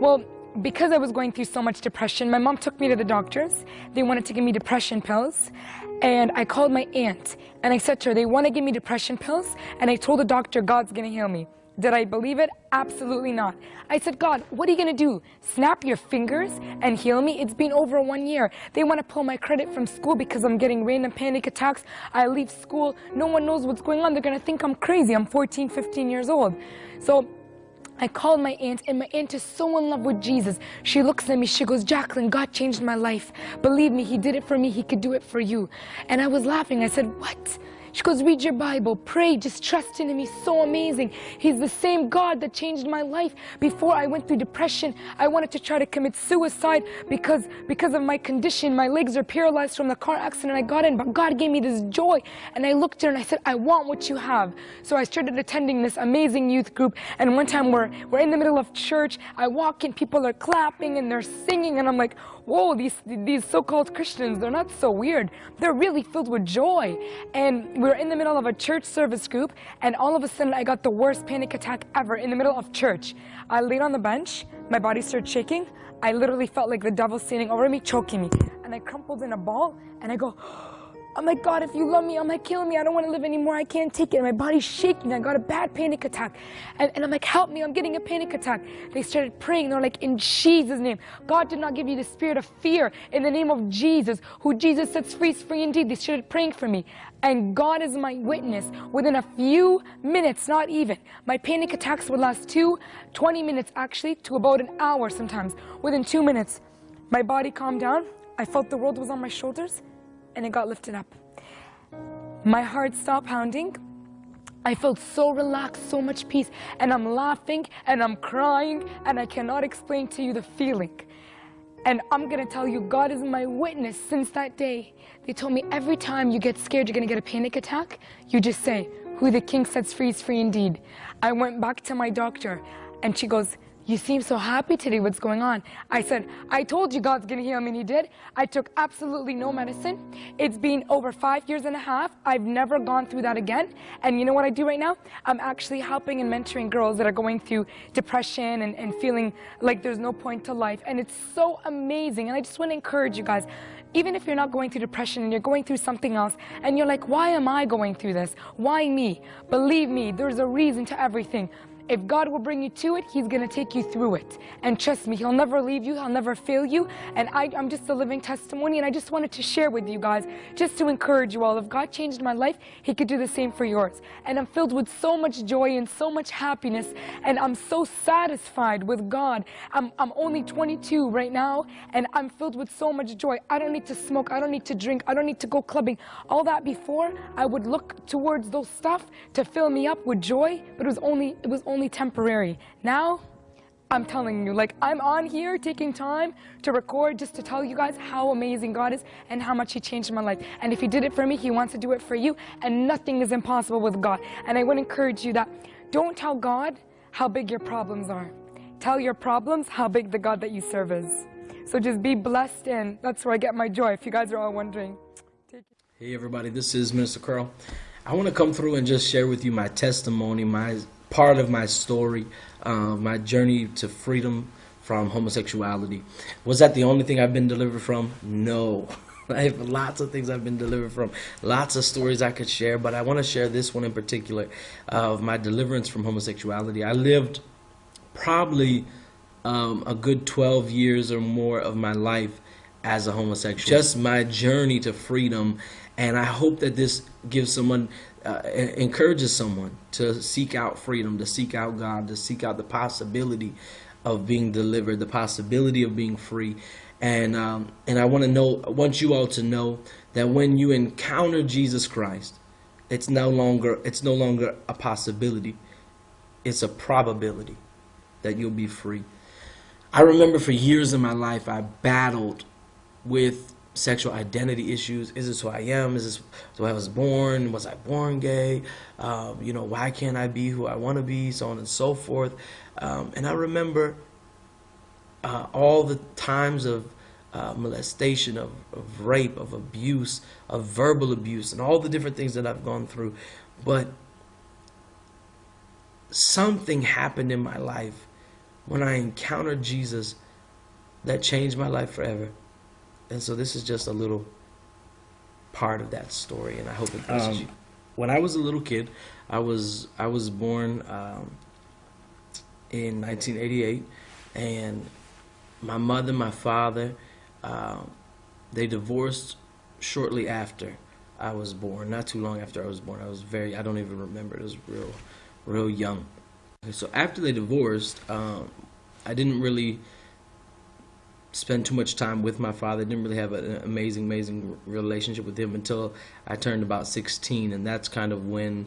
Well, because I was going through so much depression, my mom took me to the doctors. They wanted to give me depression pills. And I called my aunt and I said to her, they want to give me depression pills. And I told the doctor, God's going to heal me. Did I believe it? Absolutely not. I said, God, what are you going to do? Snap your fingers and heal me? It's been over one year. They want to pull my credit from school because I'm getting random panic attacks. I leave school. No one knows what's going on. They're going to think I'm crazy. I'm 14, 15 years old. So I called my aunt, and my aunt is so in love with Jesus. She looks at me, she goes, Jacqueline, God changed my life. Believe me, He did it for me, He could do it for you. And I was laughing. I said, What? She goes, read your Bible, pray, just trust in Him. He's so amazing. He's the same God that changed my life. Before I went through depression, I wanted to try to commit suicide because, because of my condition. My legs are paralyzed from the car accident I got in, but God gave me this joy. And I looked at her and I said, I want what you have. So I started attending this amazing youth group. And one time we're, we're in the middle of church. I walk in, people are clapping and they're singing. And I'm like, whoa, these, these so-called Christians, they're not so weird. They're really filled with joy. And we were in the middle of a church service group, and all of a sudden I got the worst panic attack ever in the middle of church. I laid on the bench, my body started shaking. I literally felt like the devil standing over me, choking me. And I crumpled in a ball, and I go, I'm like, God, if you love me, I'm like, kill me. I don't want to live anymore. I can't take it. And my body's shaking. I got a bad panic attack. And, and I'm like, help me. I'm getting a panic attack. They started praying. They're like, in Jesus' name. God did not give you the spirit of fear. In the name of Jesus, who Jesus sets free is free indeed. They started praying for me. And God is my witness. Within a few minutes, not even, my panic attacks would last two, 20 minutes actually, to about an hour sometimes. Within two minutes, my body calmed down. I felt the world was on my shoulders and it got lifted up. My heart stopped pounding. I felt so relaxed, so much peace, and I'm laughing and I'm crying, and I cannot explain to you the feeling. And I'm gonna tell you, God is my witness since that day. They told me every time you get scared, you're gonna get a panic attack, you just say, Who the king sets free is free indeed. I went back to my doctor, and she goes, you seem so happy today. What's going on? I said, I told you God's going to heal me, and He did. I took absolutely no medicine. It's been over five years and a half. I've never gone through that again. And you know what I do right now? I'm actually helping and mentoring girls that are going through depression and, and feeling like there's no point to life. And it's so amazing. And I just want to encourage you guys even if you're not going through depression and you're going through something else and you're like, why am I going through this? Why me? Believe me, there's a reason to everything. If God will bring you to it, He's going to take you through it. And trust me, He'll never leave you. He'll never fail you. And I, am just a living testimony. And I just wanted to share with you guys, just to encourage you all. If God changed my life, He could do the same for yours. And I'm filled with so much joy and so much happiness. And I'm so satisfied with God. I'm, I'm only 22 right now. And I'm filled with so much joy. I don't need to smoke. I don't need to drink. I don't need to go clubbing. All that before, I would look towards those stuff to fill me up with joy. But it was only, it was only only temporary. Now, I'm telling you, like I'm on here taking time to record just to tell you guys how amazing God is and how much He changed my life. And if He did it for me, He wants to do it for you. And nothing is impossible with God. And I would encourage you that don't tell God how big your problems are. Tell your problems how big the God that you serve is. So just be blessed and that's where I get my joy if you guys are all wondering. Hey everybody, this is Minister Carl. I want to come through and just share with you my testimony, my part of my story, uh, my journey to freedom from homosexuality. Was that the only thing I've been delivered from? No. I have lots of things I've been delivered from, lots of stories I could share, but I want to share this one in particular uh, of my deliverance from homosexuality. I lived probably um, a good 12 years or more of my life as a homosexual. Just my journey to freedom, and I hope that this gives someone uh, encourages someone to seek out freedom, to seek out God, to seek out the possibility of being delivered, the possibility of being free. And um, and I want to know, I want you all to know that when you encounter Jesus Christ, it's no longer it's no longer a possibility. it's a probability that you'll be free. I remember for years in my life, I battled with sexual identity issues. Is this who I am? Is this who I was born? Was I born gay? Um, you know, why can't I be who I want to be? So on and so forth. Um, and I remember uh, all the times of uh, molestation, of, of rape, of abuse, of verbal abuse, and all the different things that I've gone through. But something happened in my life when I encountered Jesus that changed my life forever. And so this is just a little part of that story, and I hope it blesses Um, you. When I was a little kid, I was I was born um, in 1988, and my mother, my father, uh, they divorced shortly after I was born. Not too long after I was born. I was very I don't even remember. It was real, real young. So after they divorced, um, I didn't really spend too much time with my father. Didn't really have an amazing, amazing relationship with him until I turned about 16, and that's kind of when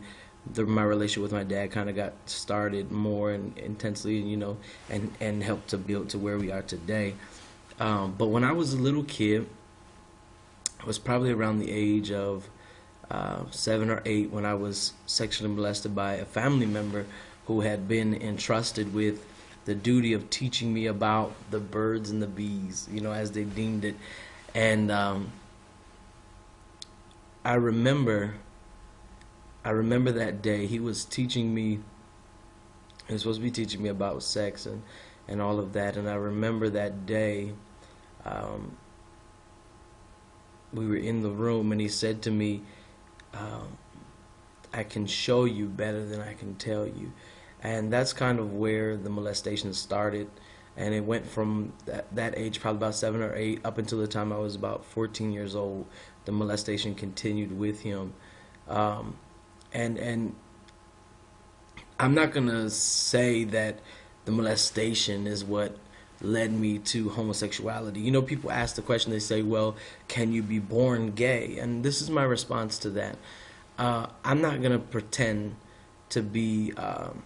the, my relationship with my dad kind of got started more and intensely, you know, and and helped to build to where we are today. Um, but when I was a little kid, I was probably around the age of uh, seven or eight when I was sexually molested by a family member who had been entrusted with the duty of teaching me about the birds and the bees, you know, as they deemed it. And um, I remember, I remember that day he was teaching me. He was supposed to be teaching me about sex and and all of that. And I remember that day. Um, we were in the room, and he said to me, um, "I can show you better than I can tell you." And that's kind of where the molestation started. And it went from that, that age probably about seven or eight up until the time i was about 14 years old the molestation continued with him. Um, and and i'm not going to say that the molestation is what led me to homosexuality. You know people ask the question they say well can you be born gay? And this is my response to that. Uh, i'm not going to pretend to be um,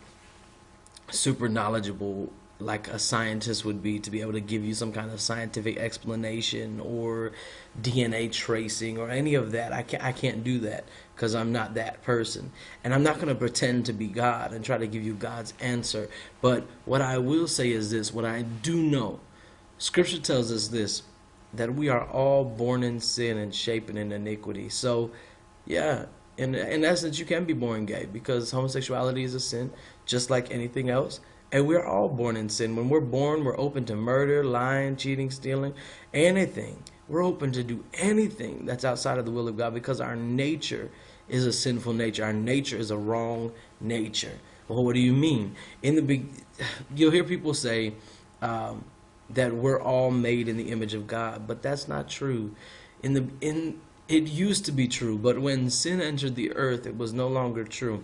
super knowledgeable like a scientist would be to be able to give you some kind of scientific explanation or DNA tracing or any of that. I can't, I can't do that because I'm not that person. And I'm not going to pretend to be God and try to give you God's answer. But what I will say is this what I do know, Scripture tells us this that we are all born in sin and shapen in iniquity. So, yeah, in, in essence, you can be born gay because homosexuality is a sin, just like anything else. And we're all born in sin. When we're born, we're open to murder, lying, cheating, stealing, anything. We're open to do anything that's outside of the will of God because our nature is a sinful nature. Our nature is a wrong nature. Well, what do you mean? In the big, you'll hear people say um, that we're all made in the image of God, but that's not true. In the in it used to be true, but when sin entered the earth, it was no longer true.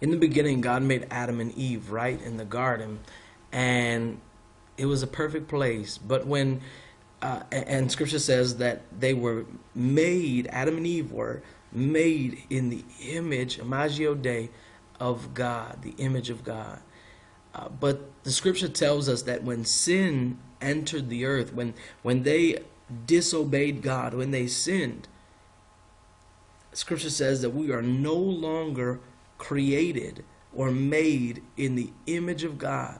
In the beginning, God made Adam and Eve right in the garden, and it was a perfect place. But when, uh, and Scripture says that they were made, Adam and Eve were made in the image, Imagio Dei, of God, the image of God. Uh, but the Scripture tells us that when sin entered the earth, when when they disobeyed God, when they sinned, Scripture says that we are no longer created or made in the image of God,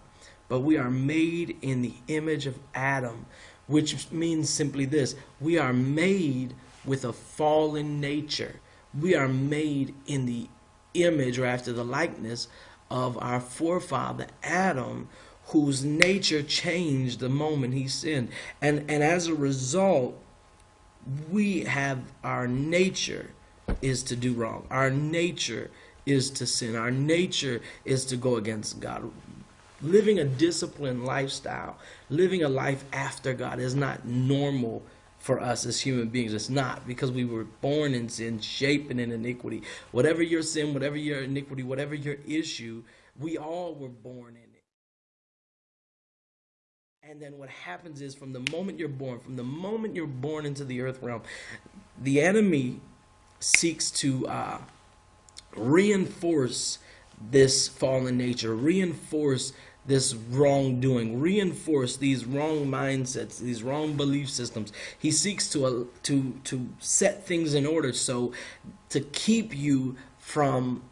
but we are made in the image of Adam, which means simply this we are made with a fallen nature. We are made in the image or after the likeness of our forefather Adam, whose nature changed the moment he sinned. And, and as a result, we have our nature is to do wrong. Our nature is to sin. Our nature is to go against God. Living a disciplined lifestyle, living a life after God is not normal for us as human beings. It's not because we were born in sin, shapen in iniquity. Whatever your sin, whatever your iniquity, whatever your issue, we all were born in it. And then what happens is from the moment you're born, from the moment you're born into the earth realm, the enemy seeks to uh, reinforce this fallen nature, reinforce this wrongdoing, reinforce these wrong mindsets, these wrong belief systems. He seeks to uh, to to set things in order so to keep you from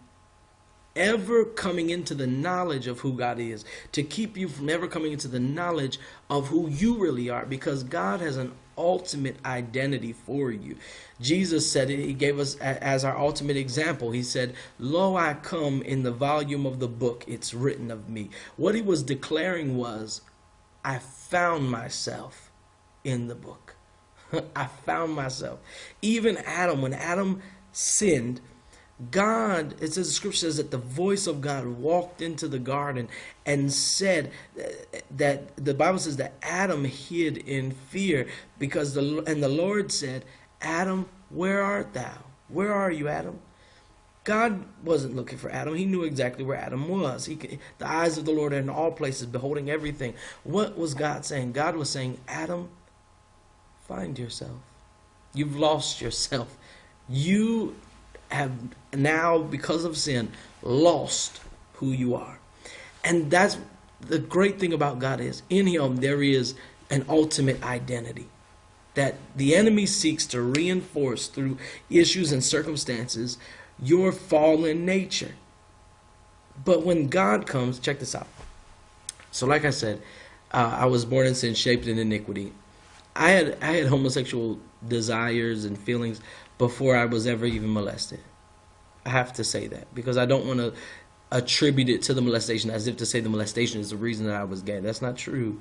ever coming into the knowledge of who God is, to keep you from ever coming into the knowledge of who you really are, because God has an ultimate identity for you. Jesus said it, he gave us as our ultimate example. He said, Lo, I come in the volume of the book, it's written of me. What he was declaring was, I found myself in the book. I found myself. Even Adam, when Adam sinned, God, it says the scripture says that the voice of God walked into the garden and said that the Bible says that Adam hid in fear because the and the Lord said, Adam, where art thou? Where are you, Adam? God wasn't looking for Adam. He knew exactly where Adam was. He, the eyes of the Lord are in all places, beholding everything. What was God saying? God was saying, Adam, find yourself. You've lost yourself. You have now, because of sin, lost who you are. And that's the great thing about God is in him there is an ultimate identity that the enemy seeks to reinforce through issues and circumstances your fallen nature. But when God comes, check this out. So, like I said, uh, I was born in sin, shaped in iniquity. I had I had homosexual desires and feelings before I was ever even molested. I have to say that because I don't want to attribute it to the molestation as if to say the molestation is the reason that I was gay. That's not true.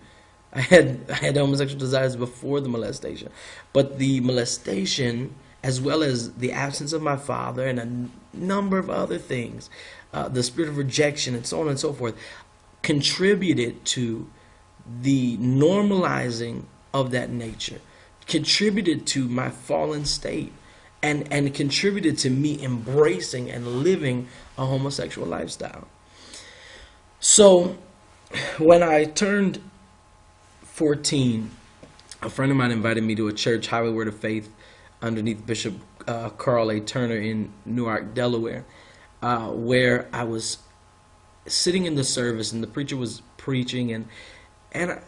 I had I had homosexual desires before the molestation, but the molestation, as well as the absence of my father and a number of other things, uh, the spirit of rejection and so on and so forth, contributed to the normalizing of that nature, contributed to my fallen state and and contributed to me embracing and living a homosexual lifestyle. So when I turned 14, a friend of mine invited me to a church, Highway Word of Faith, underneath Bishop uh, Carl A. Turner in Newark, Delaware, uh, where I was sitting in the service and the preacher was preaching and and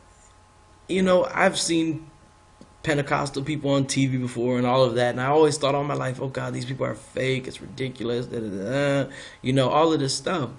you know I've seen Pentecostal people on TV before and all of that. And I always thought all my life, oh God, these people are fake. It's ridiculous. Da, da, da, you know, all of this stuff.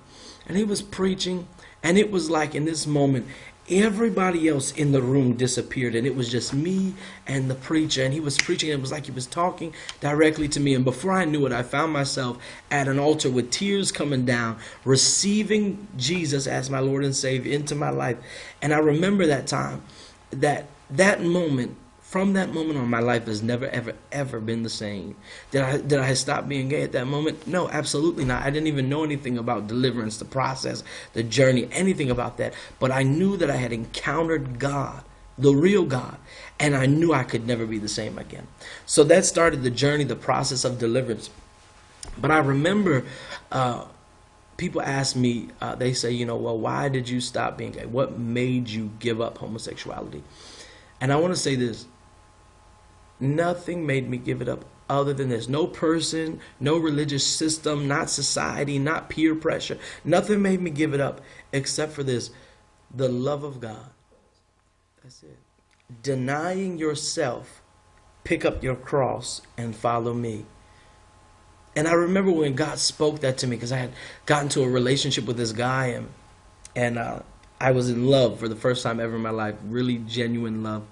And he was preaching, and it was like in this moment, everybody else in the room disappeared, and it was just me and the preacher. And he was preaching, and it was like he was talking directly to me. And before I knew it, I found myself at an altar with tears coming down, receiving Jesus as my Lord and Savior into my life. And I remember that time, that that moment from that moment on, my life has never, ever, ever been the same. Did I did I stop being gay at that moment? No, absolutely not. I didn't even know anything about deliverance, the process, the journey, anything about that. But I knew that I had encountered God, the real God, and I knew I could never be the same again. So that started the journey, the process of deliverance. But I remember uh, people ask me, uh, they say, you know, well, why did you stop being gay? What made you give up homosexuality? And I want to say this Nothing made me give it up other than this. No person, no religious system, not society, not peer pressure. Nothing made me give it up except for this the love of God. That's it. Denying yourself, pick up your cross and follow me. And I remember when God spoke that to me because I had gotten to a relationship with this guy and and uh, I was in love for the first time ever in my life, really genuine love.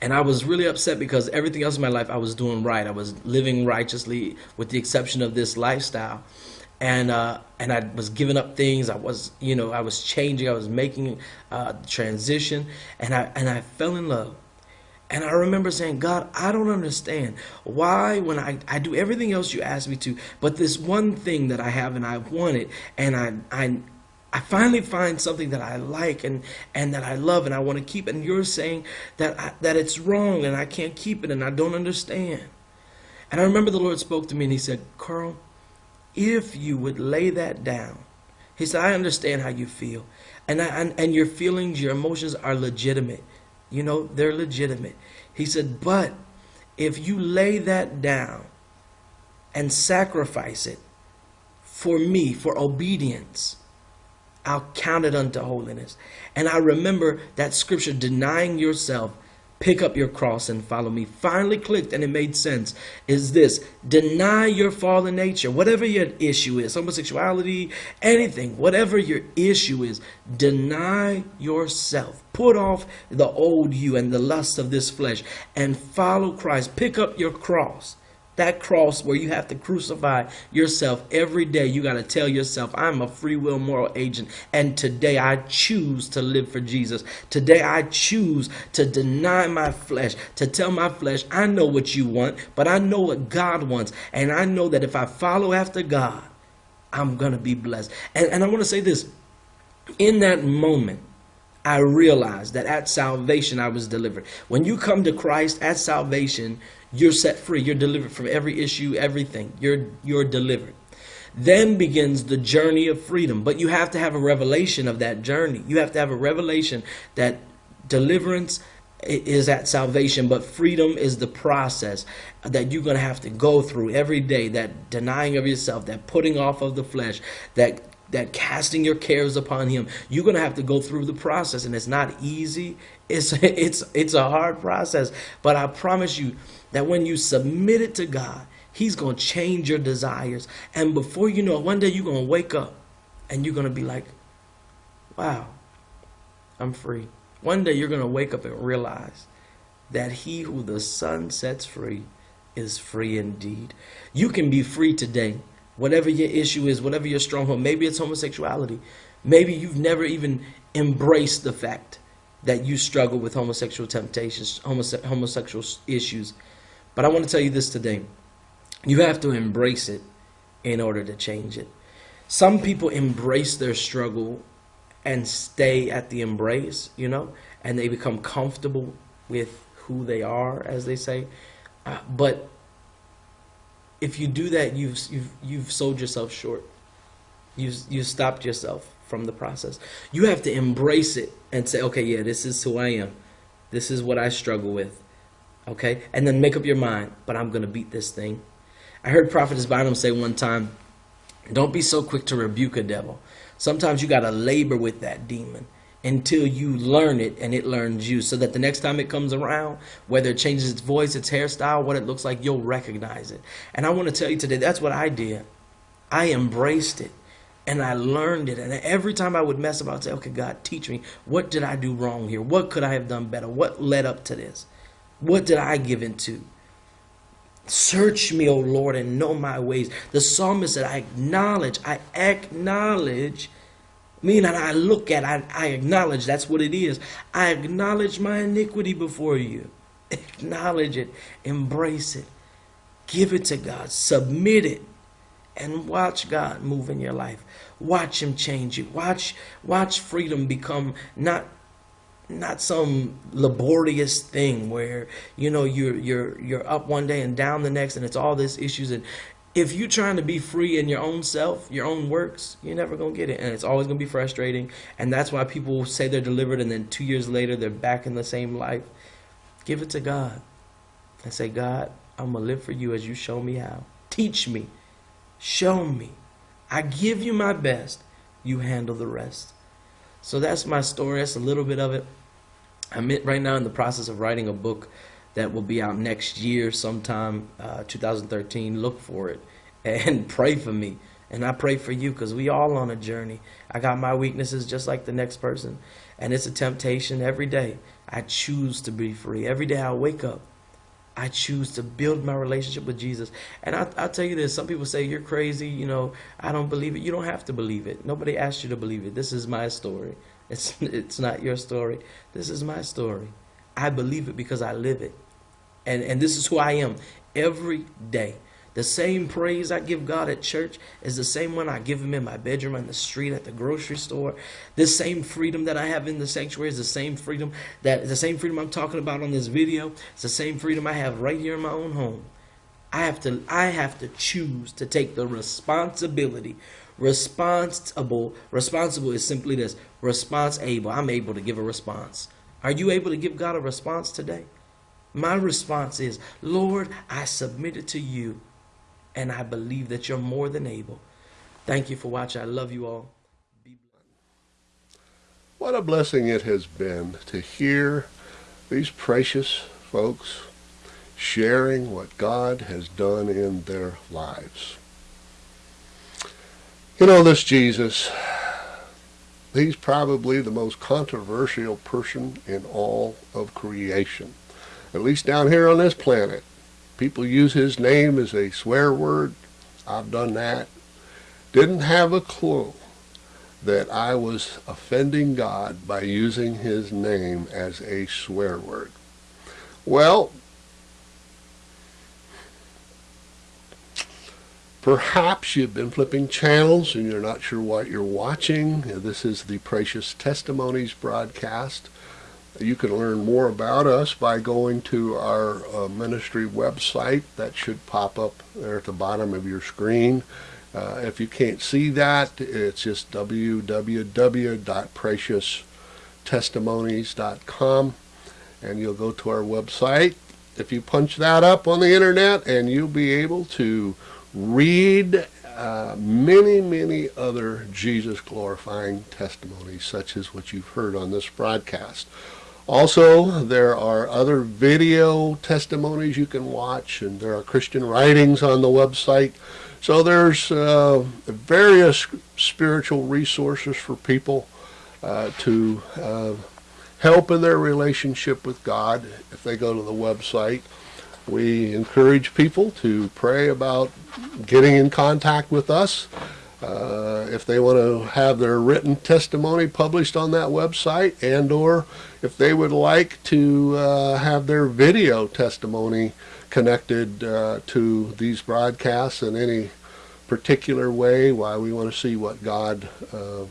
And I was really upset because everything else in my life I was doing right. I was living righteously, with the exception of this lifestyle. And uh, and I was giving up things. I was, you know, I was changing. I was making uh, transition, and I and I fell in love. And I remember saying, God, I don't understand why when I, I do everything else you ask me to, but this one thing that I have and I want it, and I I I finally find something that I like and, and that I love and I want to keep. And you're saying that I, that it's wrong and I can't keep it and I don't understand. And I remember the Lord spoke to me and He said, Carl, if you would lay that down, He said, I understand how you feel. And, I, and, and your feelings, your emotions are legitimate. You know, they're legitimate. He said, but if you lay that down and sacrifice it for me, for obedience, I'll count it unto holiness. And I remember that scripture, denying yourself, pick up your cross and follow me. Finally clicked and it made sense. Is this deny your fallen nature, whatever your issue is, homosexuality, anything, whatever your issue is, deny yourself. Put off the old you and the lust of this flesh and follow Christ. Pick up your cross that cross where you have to crucify yourself every day. You got to tell yourself, I'm a free will moral agent. And today I choose to live for Jesus. Today I choose to deny my flesh, to tell my flesh, I know what you want, but I know what God wants. And I know that if I follow after God, I'm going to be blessed. And, and I want to say this in that moment, I realized that at salvation I was delivered. When you come to Christ at salvation, you're set free. You're delivered from every issue, everything. You're you're delivered. Then begins the journey of freedom. But you have to have a revelation of that journey. You have to have a revelation that deliverance is at salvation, but freedom is the process that you're going to have to go through every day. That denying of yourself, that putting off of the flesh, that that casting your cares upon him you're going to have to go through the process and it's not easy it's it's it's a hard process but i promise you that when you submit it to God, He's going to change your desires. And before you know it, one day you're going to wake up and you're going to be like, wow, I'm free. One day you're going to wake up and realize that he who the Son sets free is free indeed. You can be free today. Whatever your issue is, whatever your stronghold, maybe it's homosexuality. Maybe you've never even embraced the fact that you struggle with homosexual temptations, homose homosexual issues. But I want to tell you this today. You have to embrace it in order to change it. Some people embrace their struggle and stay at the embrace, you know, and they become comfortable with who they are, as they say. Uh, but if you do that, you've you've you've sold yourself short. You you stopped yourself from the process. You have to embrace it and say, okay, yeah, this is who I am. This is what I struggle with. Okay? And then make up your mind, but I'm going to beat this thing. I heard Prophetess Bynum say one time, don't be so quick to rebuke a devil. Sometimes you got to labor with that demon until you learn it and it learns you so that the next time it comes around, whether it changes its voice, its hairstyle, what it looks like, you'll recognize it. And I want to tell you today, that's what I did. I embraced it and I learned it. And every time I would mess up, I'd say, okay, God, teach me. What did I do wrong here? What could I have done better? What led up to this? What did I give into? Search me, O Lord, and know my ways. The psalmist said, I acknowledge, I acknowledge, meaning I look at, I, I acknowledge, that's what it is. I acknowledge my iniquity before you. Acknowledge it, embrace it, give it to God, submit it, and watch God move in your life. Watch Him change you. Watch, watch freedom become not not some laborious thing where you know you're you're you're up one day and down the next and it's all this issues. And if you're trying to be free in your own self your own works you're never going to get it. And it's always going to be frustrating. And that's why people say they're delivered and then two years later they're back in the same life. Give it to god and say god i'm going to live for you as you show me how. Teach me. Show me. I give you my best. You handle the rest. So that's my story. That's a little bit of it I'm right now in the process of writing a book that will be out next year, sometime uh, 2013. Look for it and pray for me. And I pray for you because we all on a journey. I got my weaknesses just like the next person. And it's a temptation every day. I choose to be free. Every day I wake up, I choose to build my relationship with Jesus. And I, I'll tell you this some people say, You're crazy. You know, I don't believe it. You don't have to believe it. Nobody asked you to believe it. This is my story. It's, it's not your story. This is my story. I believe it because I live it. And, and this is who I am every day. The same praise I give God at church is the same one I give Him in my bedroom, on the street, at the grocery store. This same freedom that I have in the sanctuary is the same freedom that the same freedom I'm talking about on this video. It's the same freedom I have right here in my own home. I have to I have to choose to take the responsibility Responsible. Responsible is simply this. Response able. I'm able to give a response. Are you able to give God a response today? My response is, Lord, I submit it to you, and I believe that you're more than able. Thank you for watching. I love you all. What a blessing it has been to hear these precious folks sharing what God has done in their lives. You know, this Jesus, he's probably the most controversial person in all of creation, at least down here on this planet. People use his name as a swear word. I've done that. Didn't have a clue that I was offending God by using his name as a swear word. Well, perhaps you've been flipping channels and you're not sure what you're watching. This is the Precious Testimonies broadcast. You can learn more about us by going to our uh, ministry website. That should pop up there at the bottom of your screen. Uh, if you can't see that, it's just www.precioustestimonies.com and you'll go to our website. If you punch that up on the internet and you'll be able to read uh, many, many other Jesus glorifying testimonies such as what you've heard on this broadcast. Also, there are other video testimonies you can watch and there are Christian writings on the website. So there's uh, various spiritual resources for people uh, to uh, help in their relationship with God if they go to the website. We encourage people to pray about getting in contact with us. Uh, if they want to have their written testimony published on that website and or if they would like to uh, have their video testimony connected uh, to these broadcasts in any particular way, why we want to see what God uh,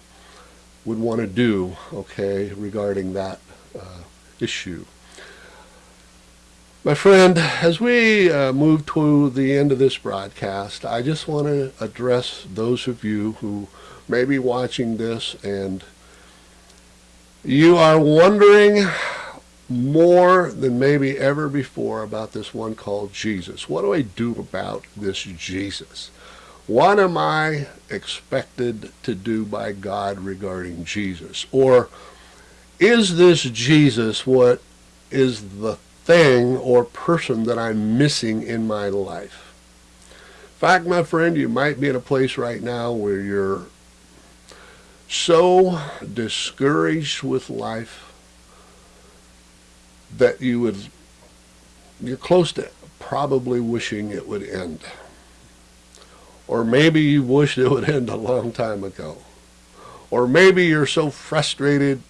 would want to do, okay, regarding that uh, issue. My friend, as we uh, move to the end of this broadcast, I just want to address those of you who may be watching this and you are wondering more than maybe ever before about this one called Jesus. What do I do about this Jesus? What am I expected to do by God regarding Jesus? Or is this Jesus what is the thing or person that I'm missing in my life. In fact, my friend, you might be in a place right now where you're so discouraged with life that you would, you're close to probably wishing it would end. Or maybe you wished it would end a long time ago. Or maybe you're so frustrated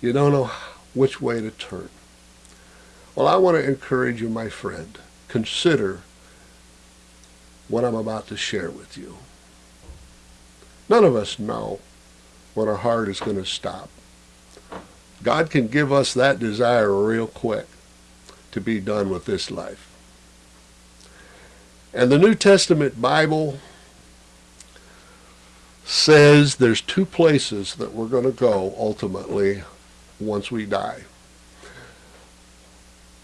you don't know which way to turn. Well, I want to encourage you, my friend, consider what I'm about to share with you. None of us know when our heart is going to stop. God can give us that desire real quick to be done with this life. And the New Testament Bible says there's two places that we're going to go ultimately once we die.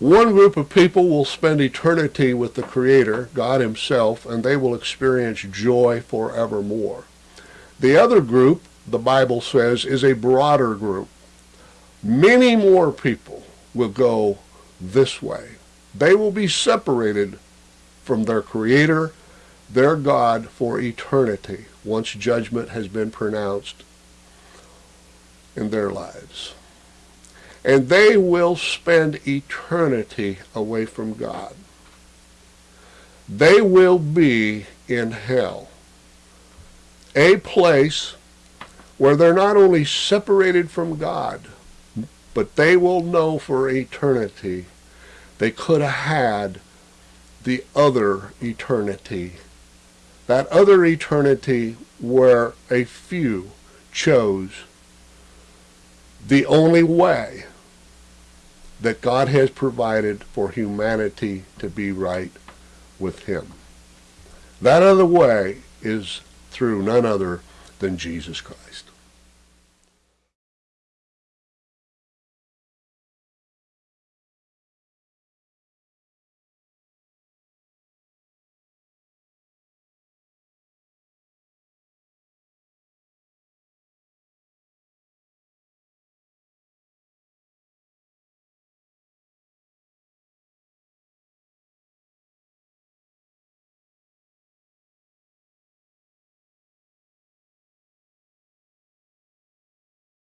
One group of people will spend eternity with the Creator, God Himself, and they will experience joy forevermore. The other group, the Bible says, is a broader group. Many more people will go this way. They will be separated from their Creator, their God, for eternity, once judgment has been pronounced in their lives and they will spend eternity away from God. They will be in hell, a place where they're not only separated from God, but they will know for eternity they could have had the other eternity. That other eternity where a few chose the only way that God has provided for humanity to be right with him. That other way is through none other than Jesus Christ.